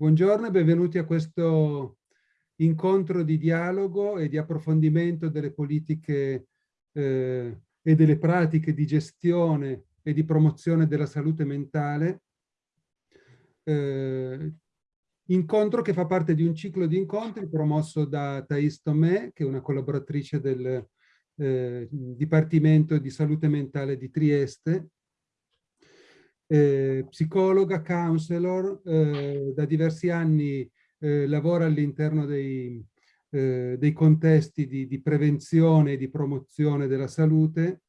Buongiorno e benvenuti a questo incontro di dialogo e di approfondimento delle politiche eh, e delle pratiche di gestione e di promozione della salute mentale. Eh, incontro che fa parte di un ciclo di incontri promosso da Thais Tomé, che è una collaboratrice del eh, Dipartimento di Salute Mentale di Trieste, eh, psicologa, counselor, eh, da diversi anni eh, lavora all'interno dei, eh, dei, contesti di, di, prevenzione e di promozione della salute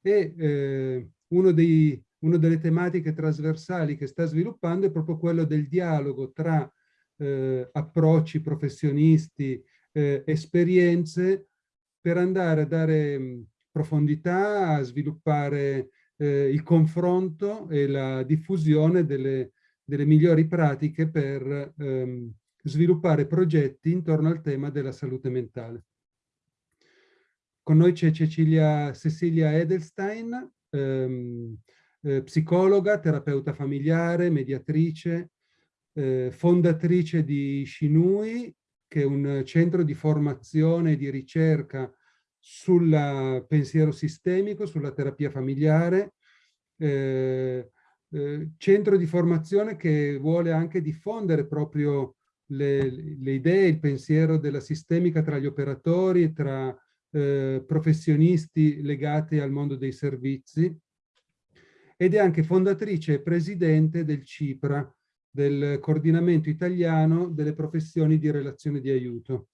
e eh, uno dei, una delle tematiche trasversali che sta sviluppando è proprio quello del dialogo tra eh, approcci professionisti, esperienze per andare a dare profondità, a sviluppare eh, il confronto e la diffusione delle, delle migliori pratiche per ehm, sviluppare progetti intorno al tema della salute mentale. Con noi c'è Cecilia Cecilia Edelstein, ehm, eh, psicologa, terapeuta familiare, mediatrice, eh, fondatrice di Shinui, che è un centro di formazione e di ricerca sul pensiero sistemico, sulla terapia familiare, eh, eh, centro di formazione che vuole anche diffondere proprio le, le, idee, il pensiero della sistemica tra gli operatori, tra eh, professionisti legati al mondo dei servizi ed è anche fondatrice e presidente del CIPRA, del coordinamento italiano delle professioni di relazione di aiuto.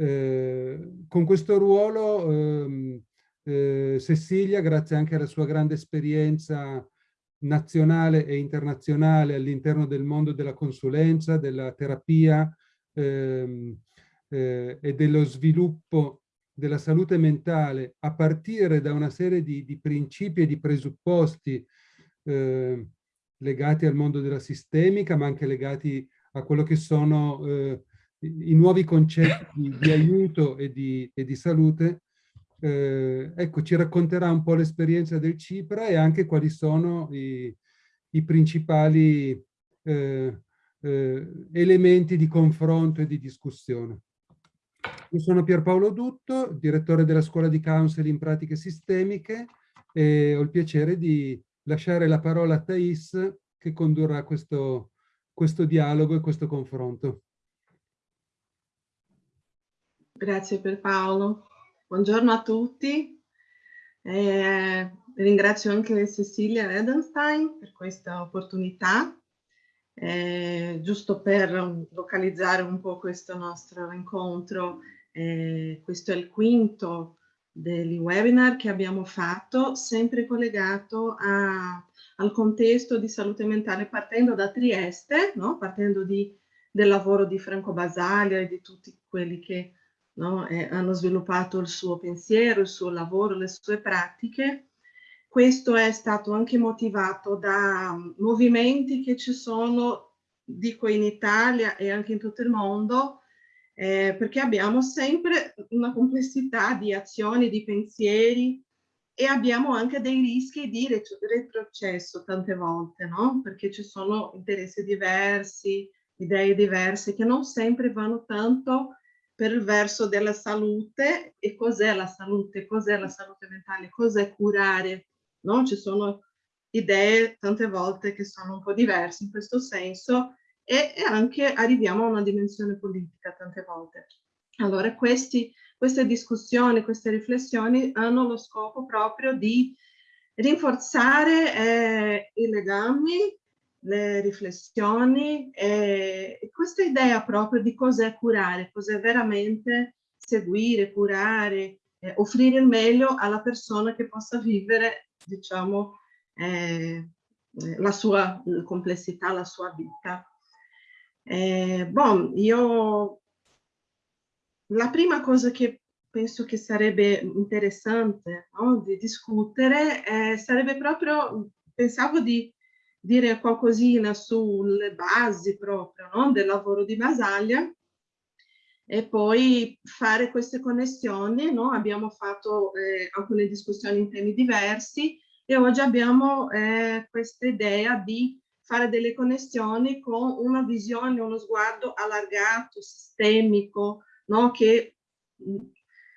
Eh, con questo ruolo ehm, eh, Cecilia, grazie anche alla sua grande esperienza nazionale e internazionale all'interno del mondo della consulenza, della terapia ehm, eh, e dello sviluppo della salute mentale a partire da una serie di, di principi e di presupposti eh, legati al mondo della sistemica, ma anche legati a quello che sono eh, i nuovi concetti di aiuto e di, e di salute, eh, ecco, ci racconterà un po' l'esperienza del Cipra e anche quali sono i, i principali eh, eh, elementi di confronto e di discussione. Io sono Pierpaolo Dutto, direttore della Scuola di Counseling in Pratiche Sistemiche e ho il piacere di lasciare la parola a Thais che condurrà questo, questo dialogo e questo confronto. Grazie per Paolo. Buongiorno a tutti. Eh, ringrazio anche Cecilia Edenstein per questa opportunità. Eh, giusto per localizzare un po' questo nostro incontro, eh, questo è il quinto degli webinar che abbiamo fatto, sempre collegato a, al contesto di salute mentale partendo da Trieste, no? partendo di, del lavoro di Franco Basaglia e di tutti quelli che no? eh, hanno sviluppato il suo pensiero, il suo lavoro, le sue pratiche. Questo è stato anche motivato da movimenti che ci sono, dico in Italia e anche in tutto il mondo, eh, perché abbiamo sempre una complessità di azioni, di pensieri e abbiamo anche dei rischi di retrocesso tante volte, no? Perché ci sono interessi diversi, idee diverse che non sempre vanno tanto per il verso della salute e cos'è la salute, cos'è la salute mentale, cos'è curare, no? Ci sono idee tante volte che sono un po' diverse in questo senso e, e anche arriviamo a una dimensione politica tante volte. Allora questi, queste discussioni, queste riflessioni hanno lo scopo proprio di rinforzare eh, i legami le riflessioni e questa idea proprio di cos'è curare, cos'è veramente seguire, curare, eh, offrire il meglio alla persona che possa vivere, diciamo, eh, la sua complessità, la sua vita. Eh, bon, io la prima cosa che penso che sarebbe interessante no, di discutere eh, sarebbe proprio, pensavo di dire qualcosina sulle basi proprio no? del lavoro di Basaglia e poi fare queste connessioni. No? Abbiamo fatto eh, alcune discussioni in temi diversi e oggi abbiamo eh, questa idea di fare delle connessioni con una visione, uno sguardo allargato, sistemico, no? che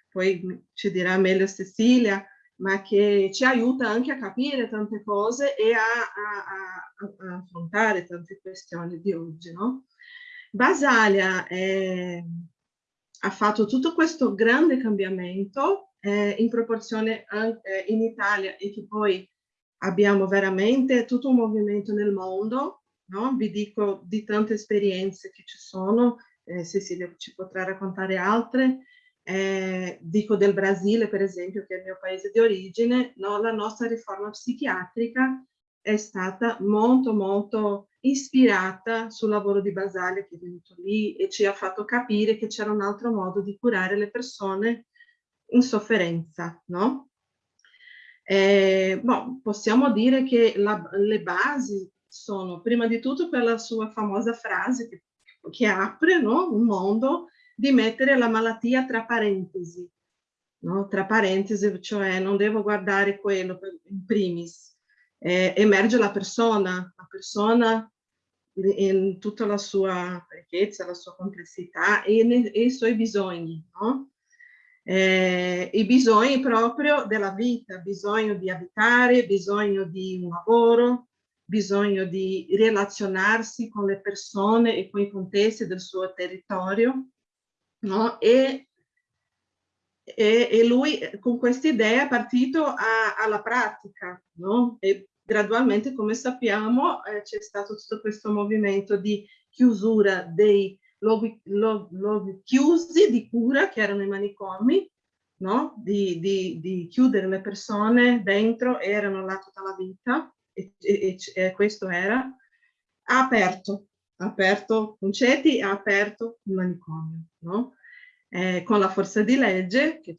poi ci dirà meglio Cecilia, ma che ci aiuta anche a capire tante cose e a, a, a, a affrontare tante questioni di oggi. No? Basalia è, ha fatto tutto questo grande cambiamento eh, in proporzione anche in Italia e che poi abbiamo veramente tutto un movimento nel mondo, no? vi dico di tante esperienze che ci sono, eh, Cecilia ci potrà raccontare altre, eh, dico del Brasile per esempio che è il mio paese di origine, no? la nostra riforma psichiatrica è stata molto molto ispirata sul lavoro di Basale che è venuto lì e ci ha fatto capire che c'era un altro modo di curare le persone in sofferenza, no? Eh, boh, possiamo dire che la, le basi sono prima di tutto per la sua famosa frase che, che apre no? un mondo di mettere la malattia tra parentesi, no? tra parentesi, cioè non devo guardare quello in primis, eh, emerge la persona, la persona in tutta la sua ricchezza, la sua complessità e, e i suoi bisogni, no? eh, i bisogni proprio della vita, bisogno di abitare, bisogno di un lavoro, bisogno di relazionarsi con le persone e con i contesti del suo territorio, no? E, e, e lui con questa idea è partito a, alla pratica, no? E gradualmente, come sappiamo, eh, c'è stato tutto questo movimento di chiusura dei luoghi, chiusi di cura che erano i manicomi, no? di, di, di, chiudere le persone dentro, erano là tutta la vita e, e, e questo era, aperto, ha aperto Concetti, ha aperto il manicomio, no? eh, con la forza di legge che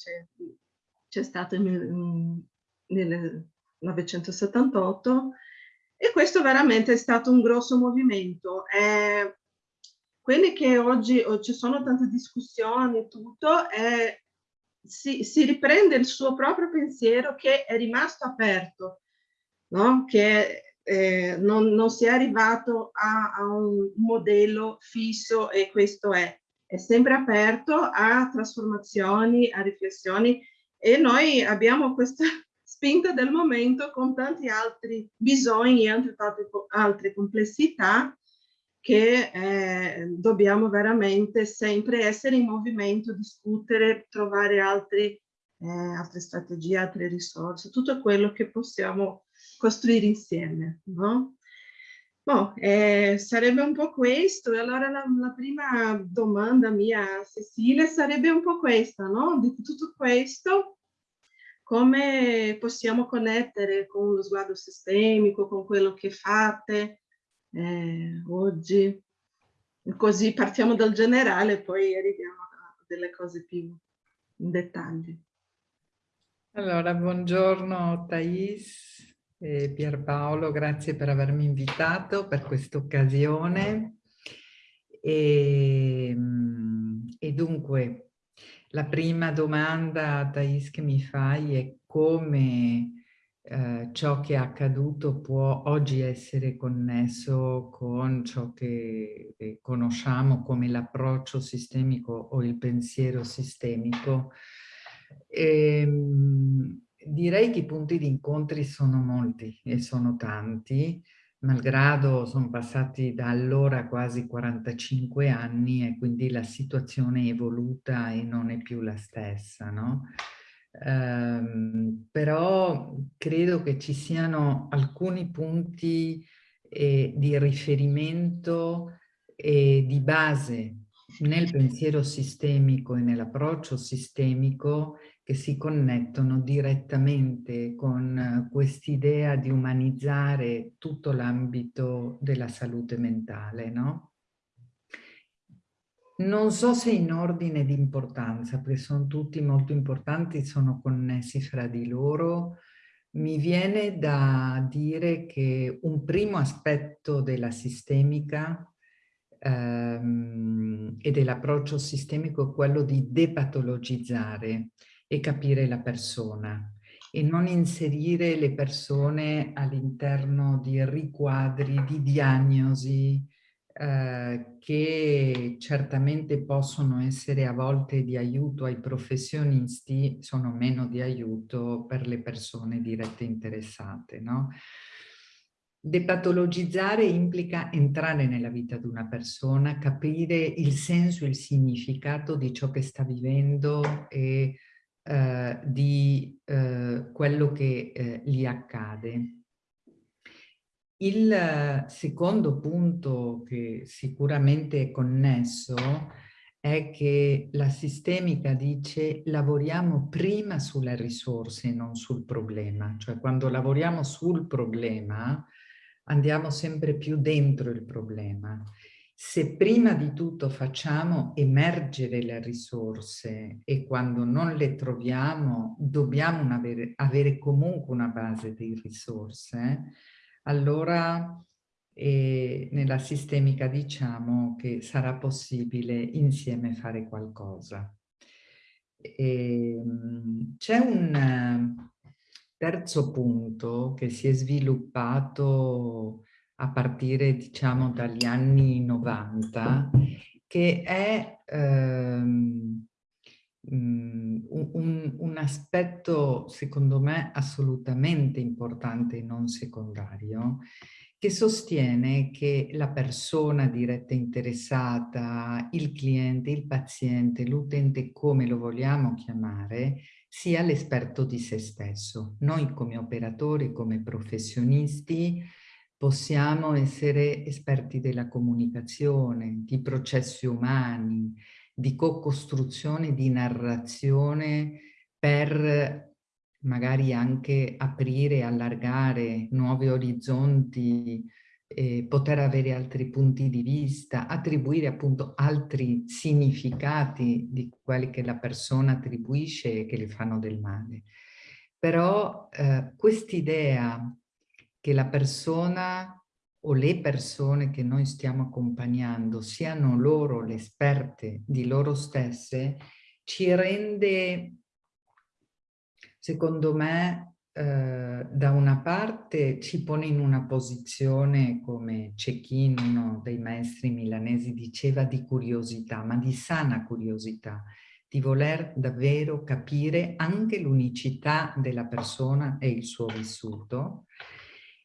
c'è stato nel 1978 e questo veramente è stato un grosso movimento. Eh, quelli che oggi ci sono tante discussioni e tutto, è, si, si, riprende il suo proprio pensiero che è rimasto aperto, no? che eh, non, non, si è arrivato a, a, un modello fisso e questo è, è sempre aperto a trasformazioni, a riflessioni e noi abbiamo questa spinta del momento con tanti altri bisogni e altre, complessità che eh, dobbiamo veramente sempre essere in movimento, discutere, trovare altri, eh, altre strategie, altre risorse, tutto quello che possiamo costruire insieme. No? Boh, eh, sarebbe un po' questo, e allora la, la, prima domanda mia a Cecilia sarebbe un po' questa, no? Di tutto questo, come possiamo connettere con lo sguardo sistemico, con quello che fate, eh, oggi. Così partiamo dal generale e poi arriviamo a delle cose più in dettaglio. Allora, buongiorno Thais e Pierpaolo, grazie per avermi invitato per questa occasione. E, e, dunque, la prima domanda, Thais, che mi fai è come eh, ciò che è accaduto può oggi essere connesso con ciò che conosciamo come l'approccio sistemico o il pensiero sistemico. E, ehm, direi che i punti di incontri sono molti e sono tanti, malgrado sono passati da allora quasi 45 anni e quindi la situazione è evoluta e non è più la stessa, no? Um, però credo che ci siano alcuni punti eh, di riferimento e di base nel pensiero sistemico e nell'approccio sistemico che si connettono direttamente con quest'idea di umanizzare tutto l'ambito della salute mentale, no? Non so se in ordine di importanza, perché sono tutti molto importanti, sono connessi fra di loro. Mi viene da dire che un primo aspetto della sistemica ehm, e dell'approccio sistemico è quello di depatologizzare e capire la persona e non inserire le persone all'interno di riquadri, di diagnosi, eh, che certamente possono essere a volte di aiuto ai professionisti, sono meno di aiuto per le persone dirette interessate. No? Depatologizzare implica entrare nella vita di una persona, capire il senso, il significato di ciò che sta vivendo e eh, di eh, quello che eh, gli accade. Il secondo punto che sicuramente è connesso è che la sistemica dice lavoriamo prima sulle risorse non sul problema. Cioè quando lavoriamo sul problema andiamo sempre più dentro il problema. Se prima di tutto facciamo emergere le risorse e quando non le troviamo dobbiamo avere, avere comunque una base di risorse, allora eh, nella sistemica diciamo che sarà possibile insieme fare qualcosa. Ehm, c'è un terzo punto che si è sviluppato a partire diciamo dagli anni 90 che è ehm, Mm, un, un, aspetto secondo me assolutamente importante e non secondario che sostiene che la persona diretta interessata, il cliente, il paziente, l'utente, come lo vogliamo chiamare, sia l'esperto di se stesso. Noi come operatori, come professionisti, possiamo essere esperti della comunicazione, di processi umani, di co-costruzione, di narrazione per magari anche aprire, allargare nuovi orizzonti, eh, poter avere altri punti di vista, attribuire appunto altri significati di quelli che la persona attribuisce e che le fanno del male. Però eh, quest'idea che la persona o le persone che noi stiamo accompagnando siano loro le esperte di loro stesse, ci rende, secondo me, eh, da una parte ci pone in una posizione, come Cecchino, uno dei maestri milanesi, diceva, di curiosità, ma di sana curiosità, di voler davvero capire anche l'unicità della persona e il suo vissuto,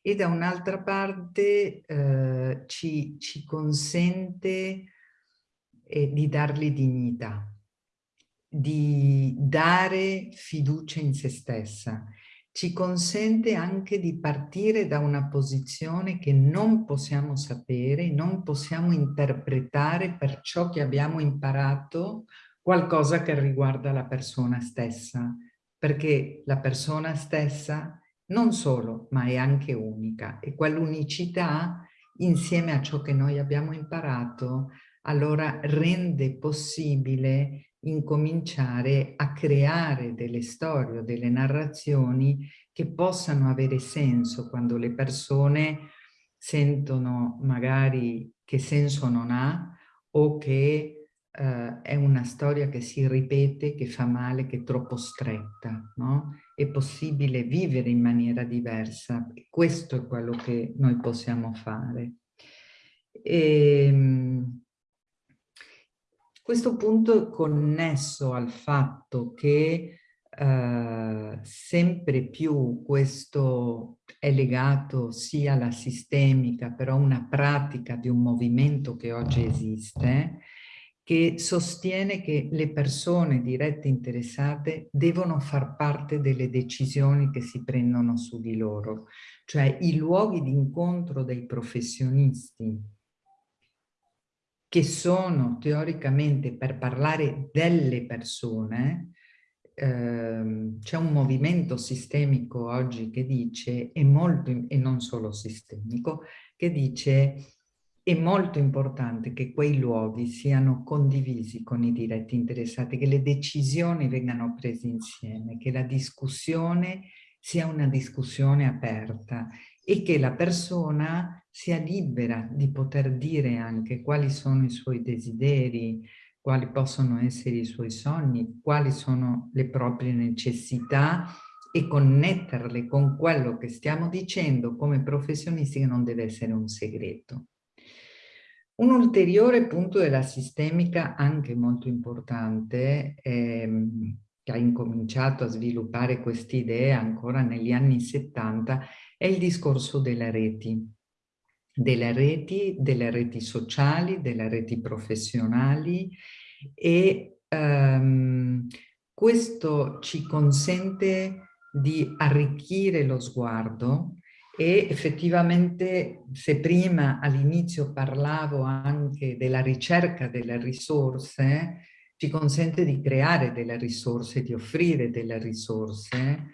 e da un'altra parte eh, ci, ci, consente eh, di dargli dignità, di dare fiducia in se stessa, ci consente anche di partire da una posizione che non possiamo sapere, non possiamo interpretare per ciò che abbiamo imparato qualcosa che riguarda la persona stessa, perché la persona stessa non solo, ma è anche unica e quell'unicità insieme a ciò che noi abbiamo imparato allora rende possibile incominciare a creare delle storie delle narrazioni che possano avere senso quando le persone sentono magari che senso non ha o che eh, è una storia che si ripete, che fa male, che è troppo stretta, no? È possibile vivere in maniera diversa. Questo è quello che noi possiamo fare. E, ehm, questo punto è connesso al fatto che eh, sempre più questo è legato sia alla sistemica, però una pratica di un movimento che oggi esiste, che sostiene che le persone dirette interessate devono far parte delle decisioni che si prendono su di loro, cioè i luoghi di incontro dei professionisti che sono teoricamente per parlare delle persone, ehm, c'è un movimento sistemico oggi che dice, e, molto, e non solo sistemico, che dice è molto importante che quei luoghi siano condivisi con i diretti interessati, che le decisioni vengano prese insieme, che la discussione sia una discussione aperta e che la persona sia libera di poter dire anche quali sono i suoi desideri, quali possono essere i suoi sogni, quali sono le proprie necessità e connetterle con quello che stiamo dicendo come professionisti che non deve essere un segreto. Un ulteriore punto della sistemica, anche molto importante, ehm, che ha incominciato a sviluppare queste idee ancora negli anni 70, è il discorso delle reti. Delle reti, delle reti sociali, delle reti professionali e ehm, questo ci consente di arricchire lo sguardo e effettivamente se prima all'inizio parlavo anche della ricerca delle risorse, ci consente di creare delle risorse, di offrire delle risorse,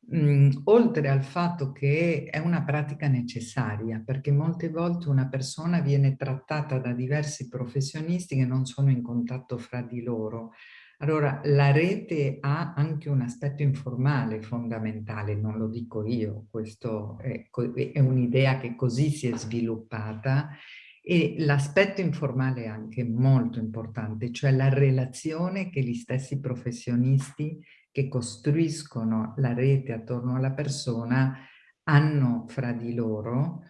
mh, mm, oltre al fatto che è una pratica necessaria, perché molte volte una persona viene trattata da diversi professionisti che non sono in contatto fra di loro, allora, la rete ha anche un aspetto informale fondamentale, non lo dico io, questo è, è un'idea che così si è sviluppata e l'aspetto informale è anche molto importante, cioè la relazione che gli stessi professionisti che costruiscono la rete attorno alla persona hanno fra di loro,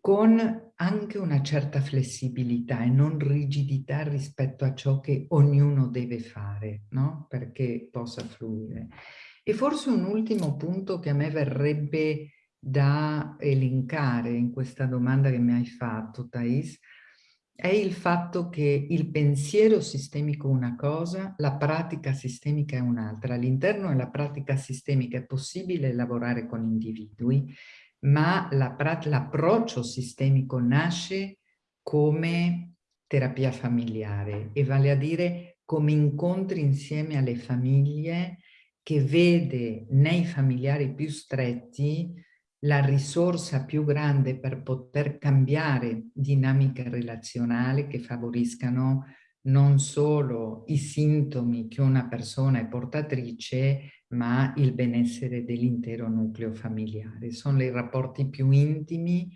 con anche una certa flessibilità e non rigidità rispetto a ciò che ognuno deve fare, no? perché possa fluire. E forse un ultimo punto che a me verrebbe da elencare in questa domanda che mi hai fatto, Thais, è il fatto che il pensiero sistemico è una cosa, la pratica sistemica è un'altra. All'interno della pratica sistemica è possibile lavorare con individui, ma l'approccio sistemico nasce come terapia familiare e vale a dire come incontri insieme alle famiglie che vede nei familiari più stretti la risorsa più grande per poter cambiare dinamiche relazionali che favoriscano non solo i sintomi che una persona è portatrice, ma il benessere dell'intero nucleo familiare. Sono i rapporti più intimi,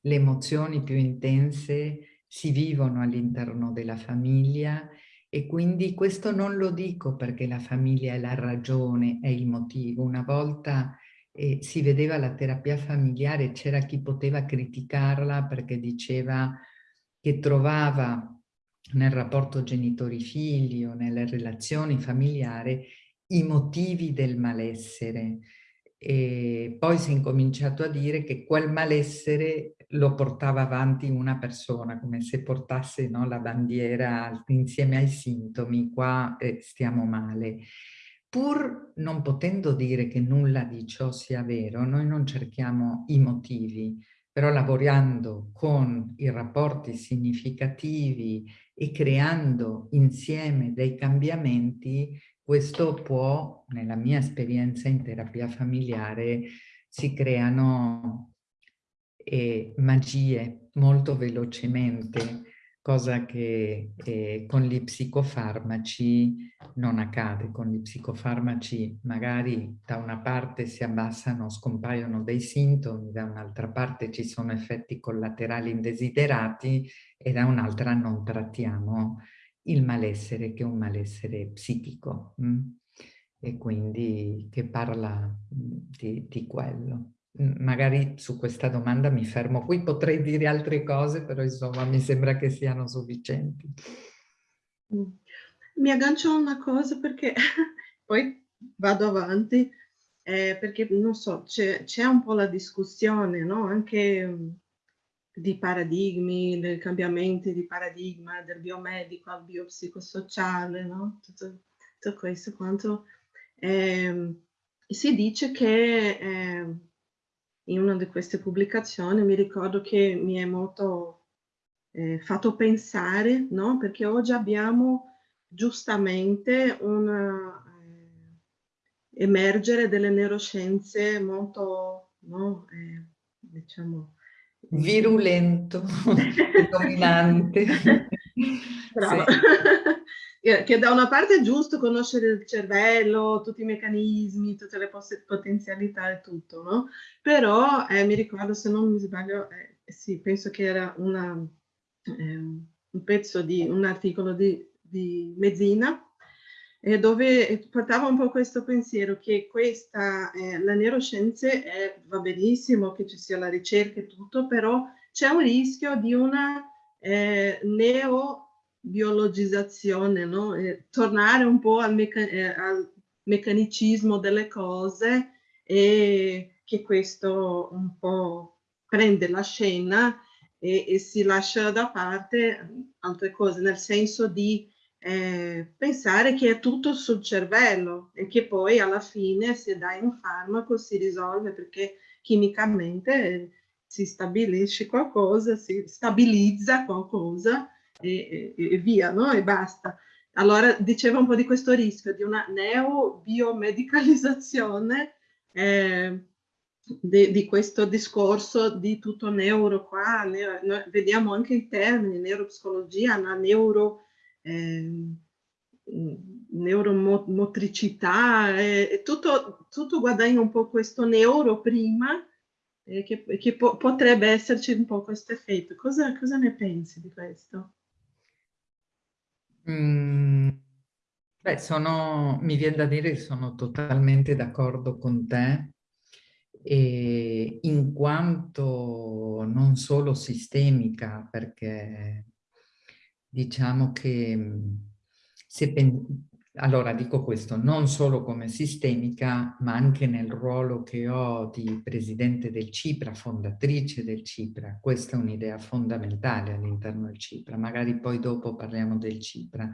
le emozioni più intense si vivono all'interno della famiglia e quindi questo non lo dico perché la famiglia è la ragione, è il motivo. Una volta eh, si vedeva la terapia familiare, c'era chi poteva criticarla perché diceva che trovava nel rapporto genitori-figli o nelle relazioni familiari i motivi del malessere. E poi si è incominciato a dire che quel malessere lo portava avanti una persona, come se portasse no, la bandiera insieme ai sintomi, qua eh, stiamo male. Pur non potendo dire che nulla di ciò sia vero, noi non cerchiamo i motivi, però lavorando con i rapporti significativi e creando insieme dei cambiamenti, questo può, nella mia esperienza in terapia familiare, si creano eh, magie molto velocemente, cosa che eh, con gli psicofarmaci non accade. Con gli psicofarmaci magari da una parte si abbassano, scompaiono dei sintomi, da un'altra parte ci sono effetti collaterali indesiderati e da un'altra non trattiamo il malessere che è un malessere psichico mh? Mm? e quindi che parla mm, di, di quello. Mm, magari su questa domanda mi fermo qui, potrei dire altre cose, però insomma mi sembra che siano sufficienti. Mi aggancio a una cosa perché poi vado avanti, eh, perché non so, c'è un po' la discussione, no? Anche di paradigmi, dei cambiamenti di paradigma, del biomedico al biopsicosociale, no? tutto, tutto questo quanto. Eh, si dice che eh, in una di queste pubblicazioni mi ricordo che mi è molto eh, fatto pensare, no? perché oggi abbiamo giustamente un eh, emergere delle neuroscienze molto, no? Eh, diciamo, virulento, dominante. Brava. Sì. Che da una parte è giusto conoscere il cervello, tutti i meccanismi, tutte le potenzialità e tutto, no? Però eh, mi ricordo, se non mi sbaglio, eh, sì, penso che era una, eh, un pezzo di un articolo di, di Mezzina eh, dove portava un po' questo pensiero che questa, eh, la neuroscienze è, va benissimo che ci sia la ricerca e tutto, però c'è un rischio di una eh, neobiologizzazione, no? Eh, tornare un po' al, mecca eh, al, meccanicismo delle cose e che questo un po' prende la scena e, e si lascia da parte altre cose, nel senso di eh, pensare che è tutto sul cervello e che poi alla fine se dai un farmaco si risolve perché chimicamente si stabilisce qualcosa, si stabilizza qualcosa e, e, e via, no? E basta. Allora diceva un po' di questo rischio di una neobiomedicalizzazione eh, di, di, questo discorso di tutto neuro qua, ne, noi vediamo anche i termini, neuropsicologia, la neuro eh, neuromotricità, eh, tutto, tutto guadagna un po' questo neuro prima, eh, che, che po potrebbe esserci un po' questo effetto. Cosa, cosa ne pensi di questo? Mm, beh, sono, mi viene da dire che sono totalmente d'accordo con te, e in quanto non solo sistemica, perché diciamo che mm, se allora dico questo, non solo come sistemica, ma anche nel ruolo che ho di presidente del CIPRA, fondatrice del CIPRA. Questa è un'idea fondamentale all'interno del CIPRA, magari poi dopo parliamo del CIPRA.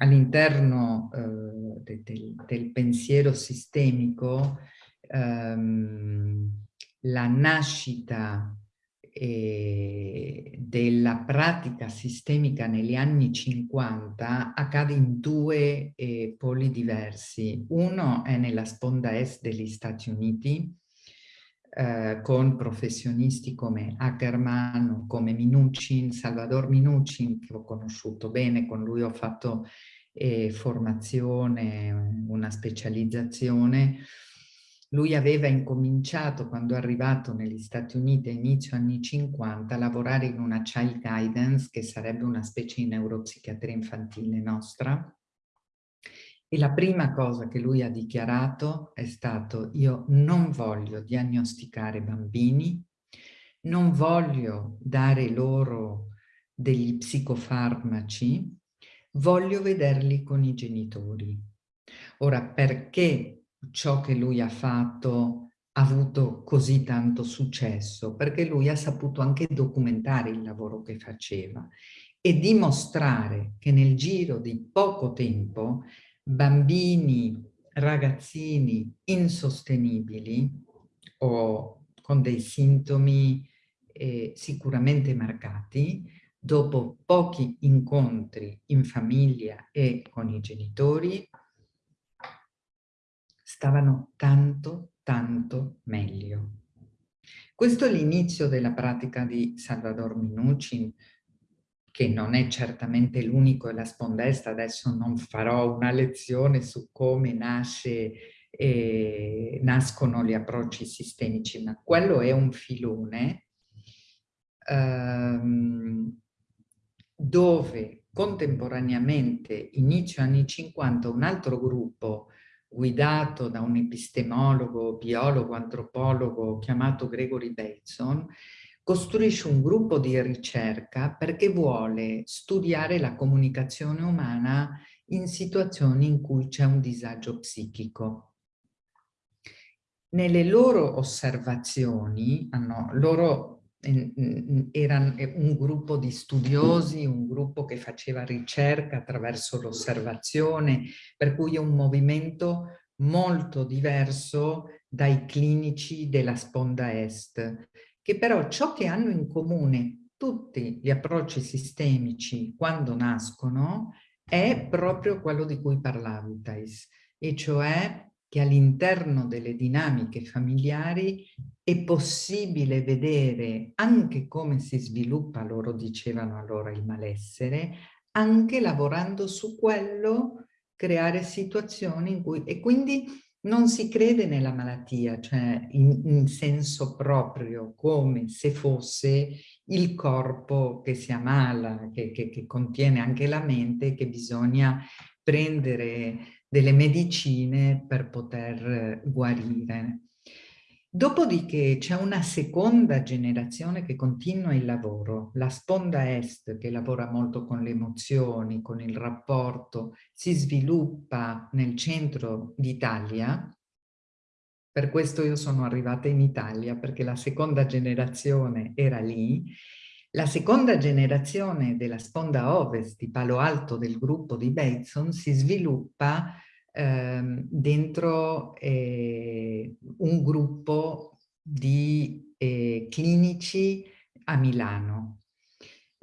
All'interno eh, de, de, del pensiero sistemico, ehm, la nascita eh, della pratica sistemica negli anni 50 accade in due eh, poli diversi. Uno è nella sponda est degli Stati Uniti, eh, con professionisti come Ackerman, come Minuchin, Salvador Minuchin, che ho conosciuto bene, con lui ho fatto eh, formazione, una specializzazione, lui aveva incominciato, quando è arrivato negli Stati Uniti a inizio anni 50, a lavorare in una child guidance, che sarebbe una specie di neuropsichiatria infantile nostra. E la prima cosa che lui ha dichiarato è stato io non voglio diagnosticare bambini, non voglio dare loro degli psicofarmaci, voglio vederli con i genitori. Ora, perché ciò che lui ha fatto ha avuto così tanto successo, perché lui ha saputo anche documentare il lavoro che faceva e dimostrare che nel giro di poco tempo bambini, ragazzini insostenibili o con dei sintomi eh, sicuramente marcati, dopo pochi incontri in famiglia e con i genitori, stavano tanto, tanto meglio. Questo è l'inizio della pratica di Salvador Minuchin, che non è certamente l'unico e la spondesta, adesso non farò una lezione su come nasce, eh, nascono gli approcci sistemici, ma quello è un filone ehm, dove contemporaneamente, inizio anni 50, un altro gruppo guidato da un epistemologo, biologo, antropologo chiamato Gregory Bateson, costruisce un gruppo di ricerca perché vuole studiare la comunicazione umana in situazioni in cui c'è un disagio psichico. Nelle loro osservazioni, hanno, loro era un gruppo di studiosi, un gruppo che faceva ricerca attraverso l'osservazione, per cui è un movimento molto diverso dai clinici della sponda est, che però ciò che hanno in comune tutti gli approcci sistemici quando nascono è proprio quello di cui parlavi, Thais, e cioè che all'interno delle dinamiche familiari è possibile vedere anche come si sviluppa, loro dicevano allora, il malessere, anche lavorando su quello, creare situazioni in cui... E quindi non si crede nella malattia, cioè in, in senso proprio, come se fosse il corpo che si ammala, che, che, che contiene anche la mente, che bisogna prendere delle medicine per poter guarire. Dopodiché c'è una seconda generazione che continua il lavoro, la sponda est che lavora molto con le emozioni, con il rapporto, si sviluppa nel centro d'Italia, per questo io sono arrivata in Italia perché la seconda generazione era lì, la seconda generazione della sponda ovest di Palo Alto del gruppo di Bateson si sviluppa ehm, dentro eh, un gruppo di eh, clinici a Milano.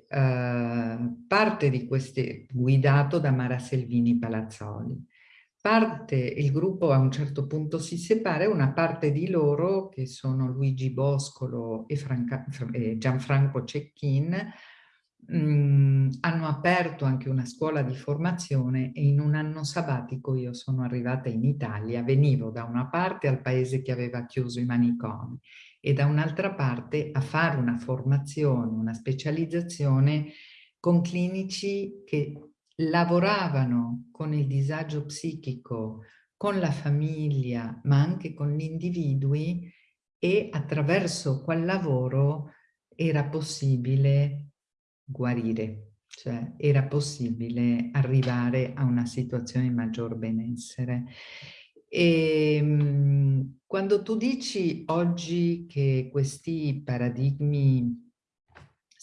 Eh, parte di queste guidato da Mara Selvini Palazzoli. Parte, il gruppo a un certo punto si separa e una parte di loro, che sono Luigi Boscolo e Franca, eh, Gianfranco Cecchin, mh, hanno aperto anche una scuola di formazione e in un anno sabbatico io sono arrivata in Italia, venivo da una parte al paese che aveva chiuso i manicomi e da un'altra parte a fare una formazione, una specializzazione con clinici che lavoravano con il disagio psichico, con la famiglia, ma anche con gli individui e attraverso quel lavoro era possibile guarire, cioè era possibile arrivare a una situazione di maggior benessere. E, ehm, quando tu dici oggi che questi paradigmi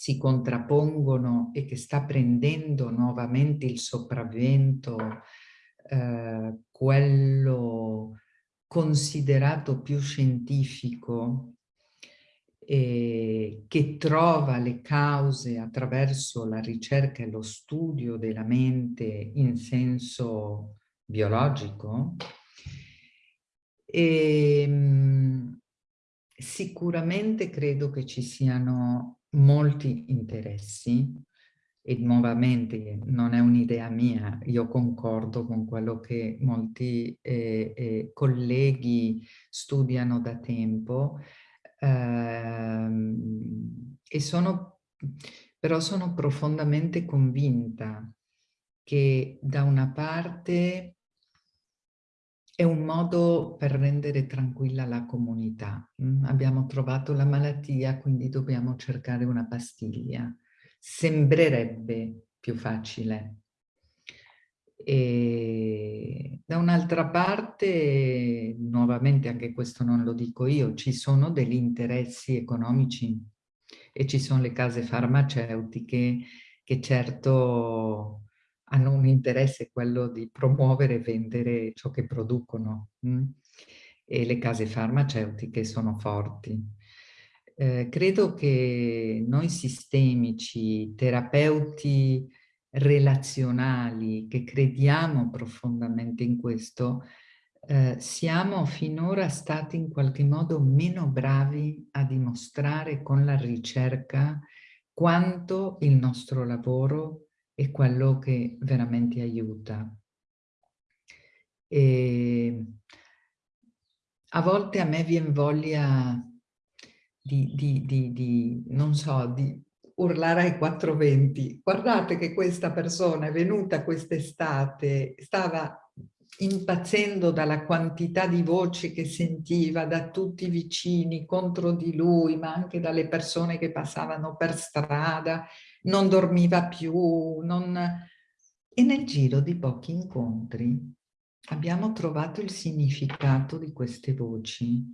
si contrappongono e che sta prendendo nuovamente il sopravvento eh, quello considerato più scientifico eh, che trova le cause attraverso la ricerca e lo studio della mente in senso biologico, e, ehm, sicuramente credo che ci siano molti interessi e nuovamente non è un'idea mia, io concordo con quello che molti eh, eh, colleghi studiano da tempo, ehm, e sono, però sono profondamente convinta che da una parte è un modo per rendere tranquilla la comunità. Mm? Abbiamo trovato la malattia, quindi dobbiamo cercare una pastiglia. Sembrerebbe più facile. E da un'altra parte, nuovamente anche questo non lo dico io, ci sono degli interessi economici e ci sono le case farmaceutiche che certo hanno un interesse quello di promuovere e vendere ciò che producono? Mm? e le case farmaceutiche sono forti. Eh, credo che noi sistemici, terapeuti relazionali, che crediamo profondamente in questo, eh, siamo finora stati in qualche modo meno bravi a dimostrare con la ricerca quanto il nostro lavoro è quello che veramente aiuta. E a volte a me viene voglia di, di, di, di, non so, di urlare ai quattro venti. Guardate che questa persona è venuta quest'estate, stava impazzendo dalla quantità di voci che sentiva da tutti i vicini contro di lui, ma anche dalle persone che passavano per strada, non dormiva più, non... e nel giro di pochi incontri abbiamo trovato il significato di queste voci.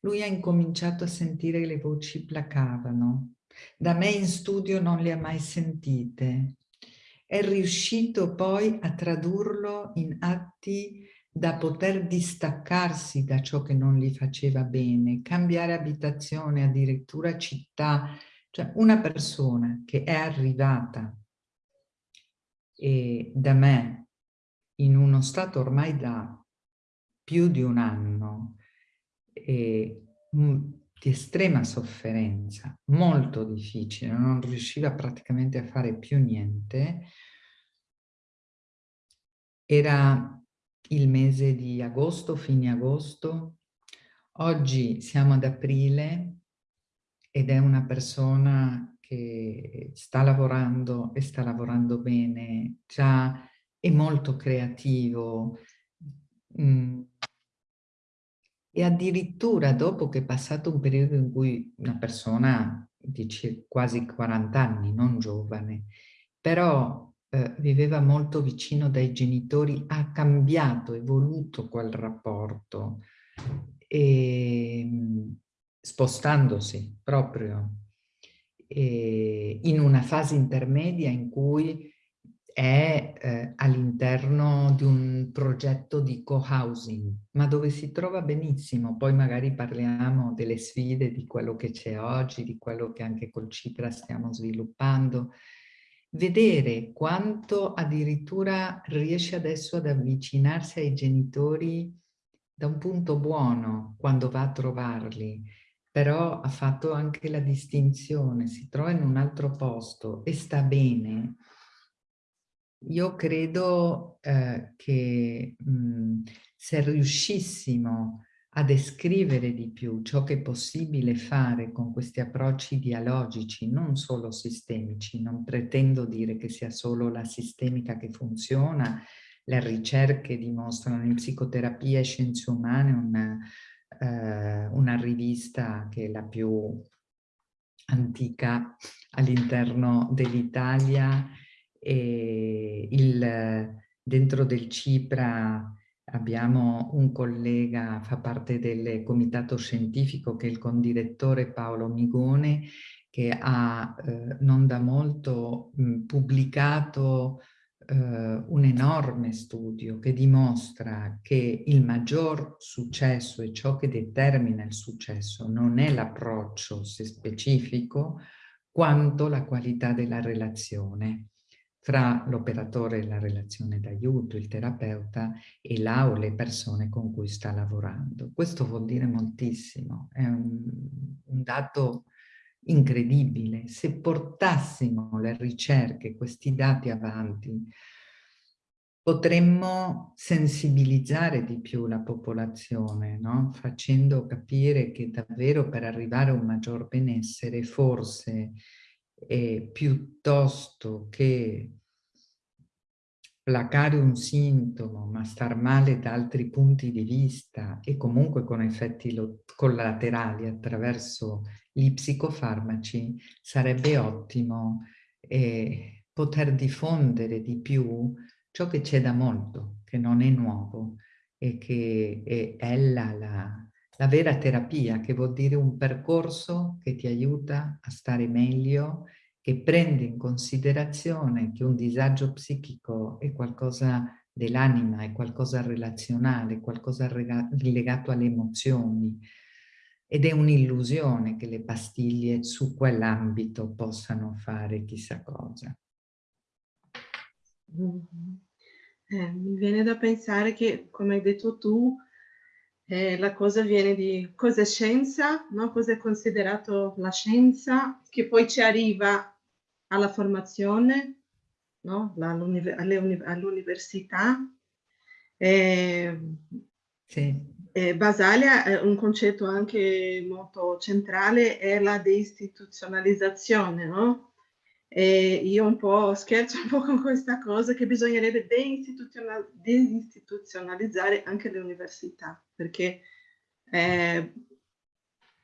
Lui ha incominciato a sentire che le voci placavano. Da me in studio non le ha mai sentite. È riuscito poi a tradurlo in atti da poter distaccarsi da ciò che non gli faceva bene, cambiare abitazione, addirittura città, cioè una persona che è arrivata e da me in uno stato ormai da più di un anno e, di estrema sofferenza, molto difficile, non riusciva praticamente a fare più niente, era il mese di agosto, fine agosto, oggi siamo ad aprile ed è una persona che sta lavorando e sta lavorando bene, già e molto creativo. Mm. E addirittura dopo che è passato un periodo in cui una persona di quasi 40 anni, non giovane, però eh, viveva molto vicino dai genitori, ha cambiato, evoluto quel rapporto, e, ehm, spostandosi proprio e, in una fase intermedia in cui è eh, all'interno di un progetto di co-housing, ma dove si trova benissimo. Poi magari parliamo delle sfide, di quello che c'è oggi, di quello che anche col Cipra stiamo sviluppando. Vedere quanto addirittura riesce adesso ad avvicinarsi ai genitori da un punto buono quando va a trovarli, però ha fatto anche la distinzione, si trova in un altro posto e sta bene, io credo eh, che mh, se riuscissimo a descrivere di più ciò che è possibile fare con questi approcci dialogici, non solo sistemici, non pretendo dire che sia solo la sistemica che funziona, le ricerche dimostrano in psicoterapia e scienze umane una, eh, una rivista che è la più antica all'interno dell'Italia e il, dentro del CIPRA abbiamo un collega, fa parte del comitato scientifico che è il condirettore Paolo Migone che ha eh, non da molto mh, pubblicato eh, un enorme studio che dimostra che il maggior successo e ciò che determina il successo non è l'approccio specifico quanto la qualità della relazione fra l'operatore e la relazione d'aiuto, il terapeuta e la o le persone con cui sta lavorando. Questo vuol dire moltissimo, è un, un dato incredibile. Se portassimo le ricerche, questi dati avanti, potremmo sensibilizzare di più la popolazione, no? facendo capire che davvero per arrivare a un maggior benessere forse e piuttosto che placare un sintomo ma star male da altri punti di vista e comunque con effetti collaterali attraverso gli psicofarmaci sarebbe ottimo eh, poter diffondere di più ciò che c'è da molto, che non è nuovo e che è, è la, la, la vera terapia, che vuol dire un percorso che ti aiuta a stare meglio, che prende in considerazione che un disagio psichico è qualcosa dell'anima, è qualcosa relazionale, qualcosa legato alle emozioni ed è un'illusione che le pastiglie su quell'ambito possano fare chissà cosa. Mm -hmm. eh, mi viene da pensare che, come hai detto tu, eh, la cosa viene di cosa è scienza, no? cosa è considerato la scienza, che poi ci arriva alla formazione, no? all'università. Eh, sì. eh, Basaglia, eh, un concetto anche molto centrale è la deistituzionalizzazione, no? E io un po' scherzo un po' con questa cosa che bisognerebbe deistituzionalizzare anche le università, perché eh,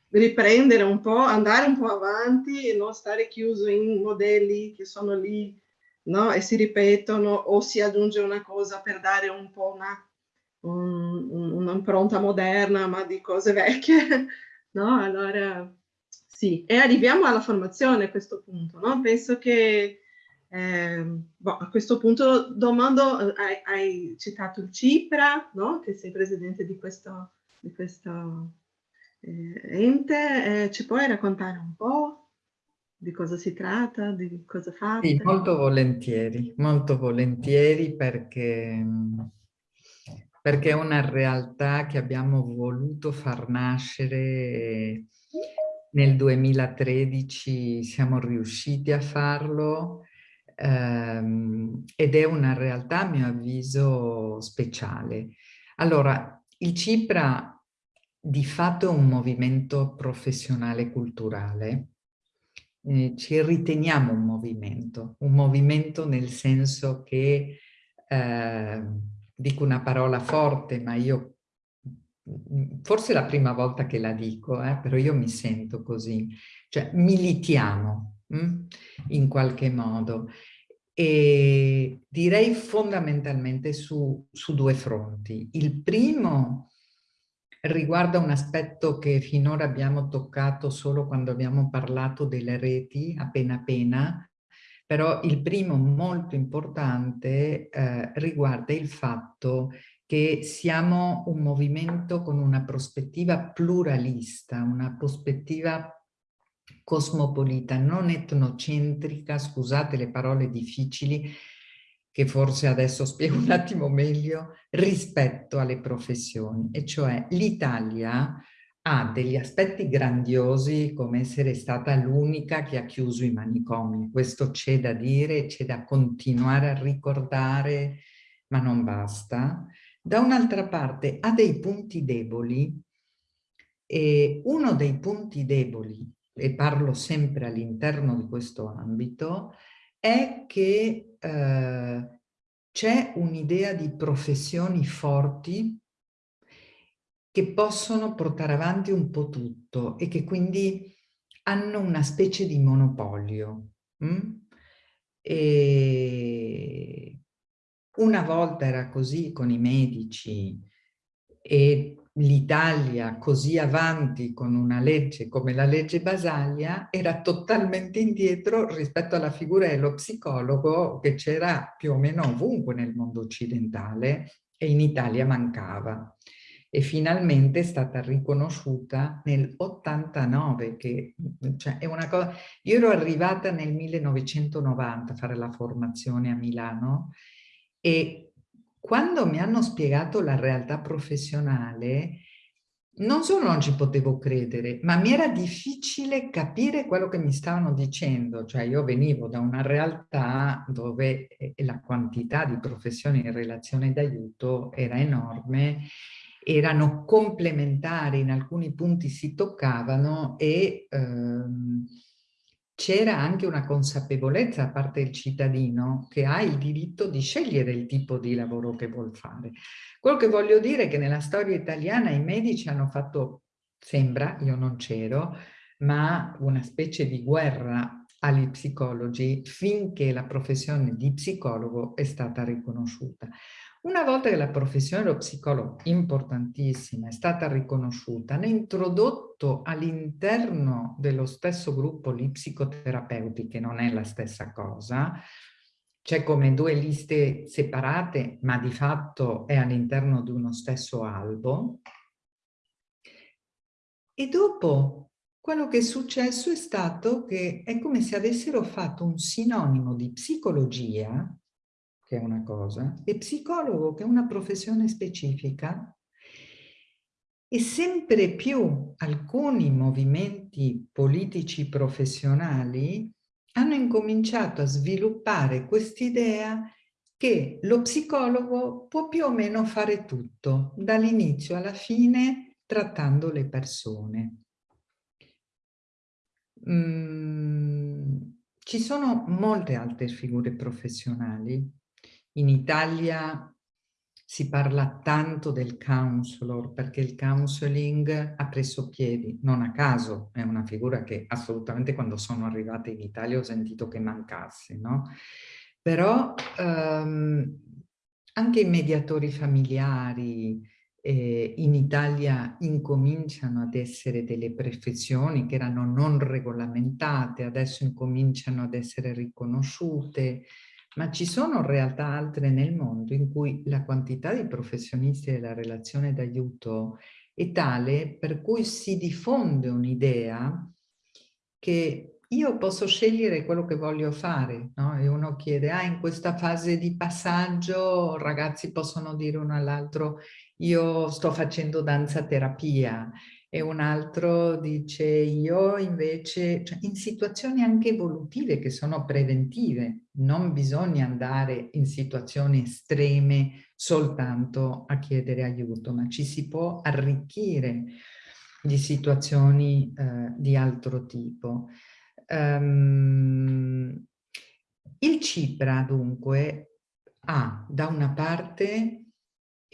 riprendere un po', andare un po' avanti e non stare chiuso in modelli che sono lì no? e si ripetono o si aggiunge una cosa per dare un po' una un'impronta moderna ma di cose vecchie, no? Allora sì, e arriviamo alla formazione a questo punto, no? Penso che eh, boh, a questo punto domando, hai, hai, citato il Cipra, no? Che sei presidente di questo, di questo eh, ente, eh, ci puoi raccontare un po' di cosa si tratta, di cosa fate? Sì, molto volentieri, molto volentieri perché, perché è una realtà che abbiamo voluto far nascere nel 2013 siamo riusciti a farlo ehm, ed è una realtà a mio avviso speciale. Allora, il CIPRA di fatto è un movimento professionale culturale, eh, ci riteniamo un movimento, un movimento nel senso che eh, dico una parola forte, ma io forse è la prima volta che la dico, eh, però io mi sento così, cioè militiamo mh? Hm, in qualche modo e direi fondamentalmente su, su due fronti. Il primo riguarda un aspetto che finora abbiamo toccato solo quando abbiamo parlato delle reti, appena appena, però il primo molto importante eh, riguarda il fatto che siamo un movimento con una prospettiva pluralista, una prospettiva cosmopolita, non etnocentrica, scusate le parole difficili, che forse adesso spiego un attimo meglio, rispetto alle professioni. E cioè l'Italia ha degli aspetti grandiosi come essere stata l'unica che ha chiuso i manicomi. Questo c'è da dire, c'è da continuare a ricordare, ma non basta. Da un'altra parte ha dei punti deboli e uno dei punti deboli, e parlo sempre all'interno di questo ambito, è che eh, c'è un'idea di professioni forti che possono portare avanti un po' tutto e che quindi hanno una specie di monopolio. Hm? E una volta era così con i medici e l'Italia così avanti con una legge come la legge Basaglia era totalmente indietro rispetto alla figura dello psicologo che c'era più o meno ovunque nel mondo occidentale e in Italia mancava. E finalmente è stata riconosciuta nel 89, che cioè, è una cosa... Io ero arrivata nel 1990 a fare la formazione a Milano e quando mi hanno spiegato la realtà professionale, non solo non ci potevo credere, ma mi era difficile capire quello che mi stavano dicendo. Cioè io venivo da una realtà dove eh, la quantità di professioni in relazione d'aiuto era enorme, erano complementari, in alcuni punti si toccavano e... Ehm, c'era anche una consapevolezza da parte del cittadino che ha il diritto di scegliere il tipo di lavoro che vuol fare. Quello che voglio dire è che nella storia italiana i medici hanno fatto, sembra, io non c'ero, ma una specie di guerra agli psicologi finché la professione di psicologo è stata riconosciuta. Una volta che la professione dello psicologo, importantissima, è stata riconosciuta, hanno introdotto all'interno dello stesso gruppo gli psicoterapeuti, che non è la stessa cosa, c'è come due liste separate, ma di fatto è all'interno di uno stesso albo. E dopo quello che è successo è stato che è come se avessero fatto un sinonimo di psicologia che è una cosa, e psicologo, che è una professione specifica, e sempre più alcuni movimenti politici professionali hanno incominciato a sviluppare quest'idea che lo psicologo può più o meno fare tutto, dall'inizio alla fine, trattando le persone. Mm, ci sono molte altre figure professionali in Italia si parla tanto del counselor perché il counseling ha preso piedi, non a caso, è una figura che assolutamente quando sono arrivata in Italia ho sentito che mancasse, no? Però ehm, anche i mediatori familiari eh, in Italia incominciano ad essere delle professioni che erano non regolamentate, adesso incominciano ad essere riconosciute, ma ci sono realtà altre nel mondo in cui la quantità di professionisti della relazione d'aiuto è tale per cui si diffonde un'idea che io posso scegliere quello che voglio fare, no? E uno chiede, ah, in questa fase di passaggio ragazzi possono dire uno all'altro, io sto facendo danza terapia, e un altro dice io invece, cioè in situazioni anche evolutive che sono preventive, non bisogna andare in situazioni estreme soltanto a chiedere aiuto, ma ci si può arricchire di situazioni eh, di altro tipo. Um, il CIPRA dunque ha da una parte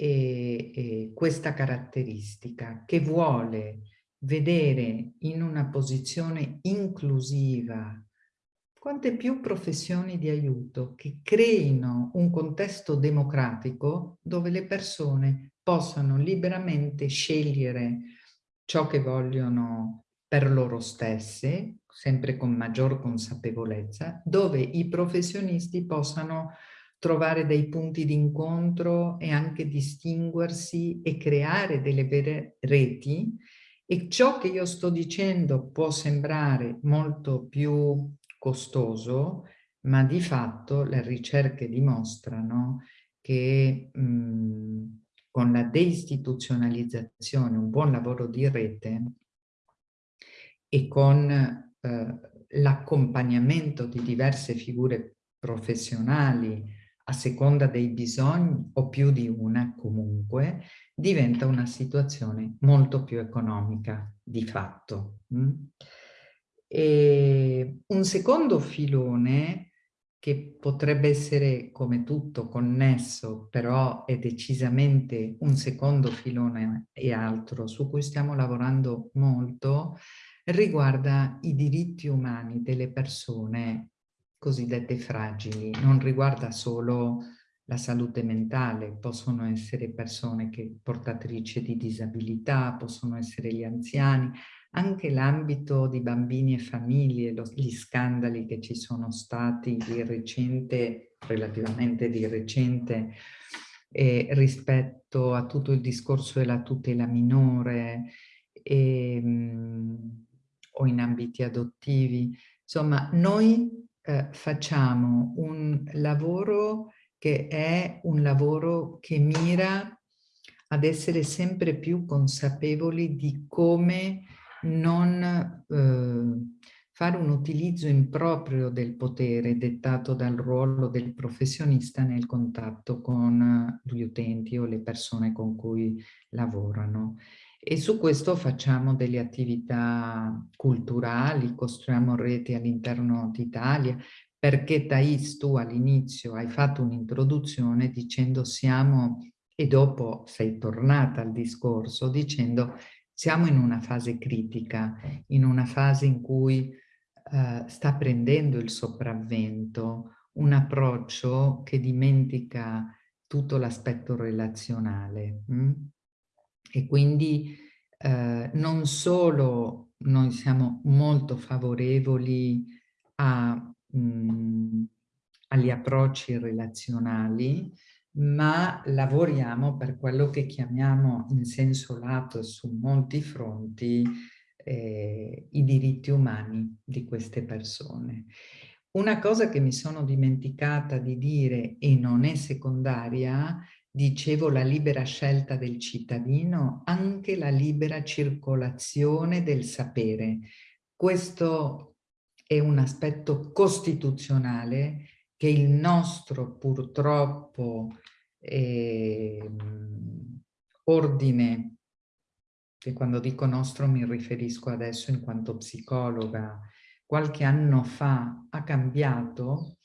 eh, eh, questa caratteristica che vuole vedere in una posizione inclusiva quante più professioni di aiuto che creino un contesto democratico dove le persone possano liberamente scegliere ciò che vogliono per loro stesse, sempre con maggior consapevolezza, dove i professionisti possano trovare dei punti di incontro e anche distinguersi e creare delle vere reti. E ciò che io sto dicendo può sembrare molto più costoso, ma di fatto le ricerche dimostrano che mh, con la deistituzionalizzazione, un buon lavoro di rete e con eh, l'accompagnamento di diverse figure professionali a seconda dei bisogni o più di una comunque, diventa una situazione molto più economica di fatto. Mm? E un secondo filone che potrebbe essere come tutto connesso, però è decisamente un secondo filone e altro su cui stiamo lavorando molto, riguarda i diritti umani delle persone cosiddette fragili, non riguarda solo la salute mentale, possono essere persone che portatrici di disabilità, possono essere gli anziani, anche l'ambito di bambini e famiglie, lo, gli scandali che ci sono stati di recente, relativamente di recente, eh, rispetto a tutto il discorso della tutela minore e, ehm, mh, o in ambiti adottivi. Insomma, noi eh, facciamo un lavoro che è un lavoro che mira ad essere sempre più consapevoli di come non eh, fare un utilizzo improprio del potere dettato dal ruolo del professionista nel contatto con gli utenti o le persone con cui lavorano. E su questo facciamo delle attività culturali, costruiamo reti all'interno d'Italia, perché Thais tu all'inizio hai fatto un'introduzione dicendo siamo, e dopo sei tornata al discorso, dicendo siamo in una fase critica, in una fase in cui uh, sta prendendo il sopravvento un approccio che dimentica tutto l'aspetto relazionale. Hm? E quindi uh, non solo noi siamo molto favorevoli a, mh, mm, agli approcci relazionali, ma lavoriamo per quello che chiamiamo in senso lato su molti fronti eh, i diritti umani di queste persone. Una cosa che mi sono dimenticata di dire e non è secondaria, dicevo la libera scelta del cittadino, anche la libera circolazione del sapere. Questo è un aspetto costituzionale che il nostro purtroppo eh, ordine, che quando dico nostro mi riferisco adesso in quanto psicologa, qualche anno fa ha cambiato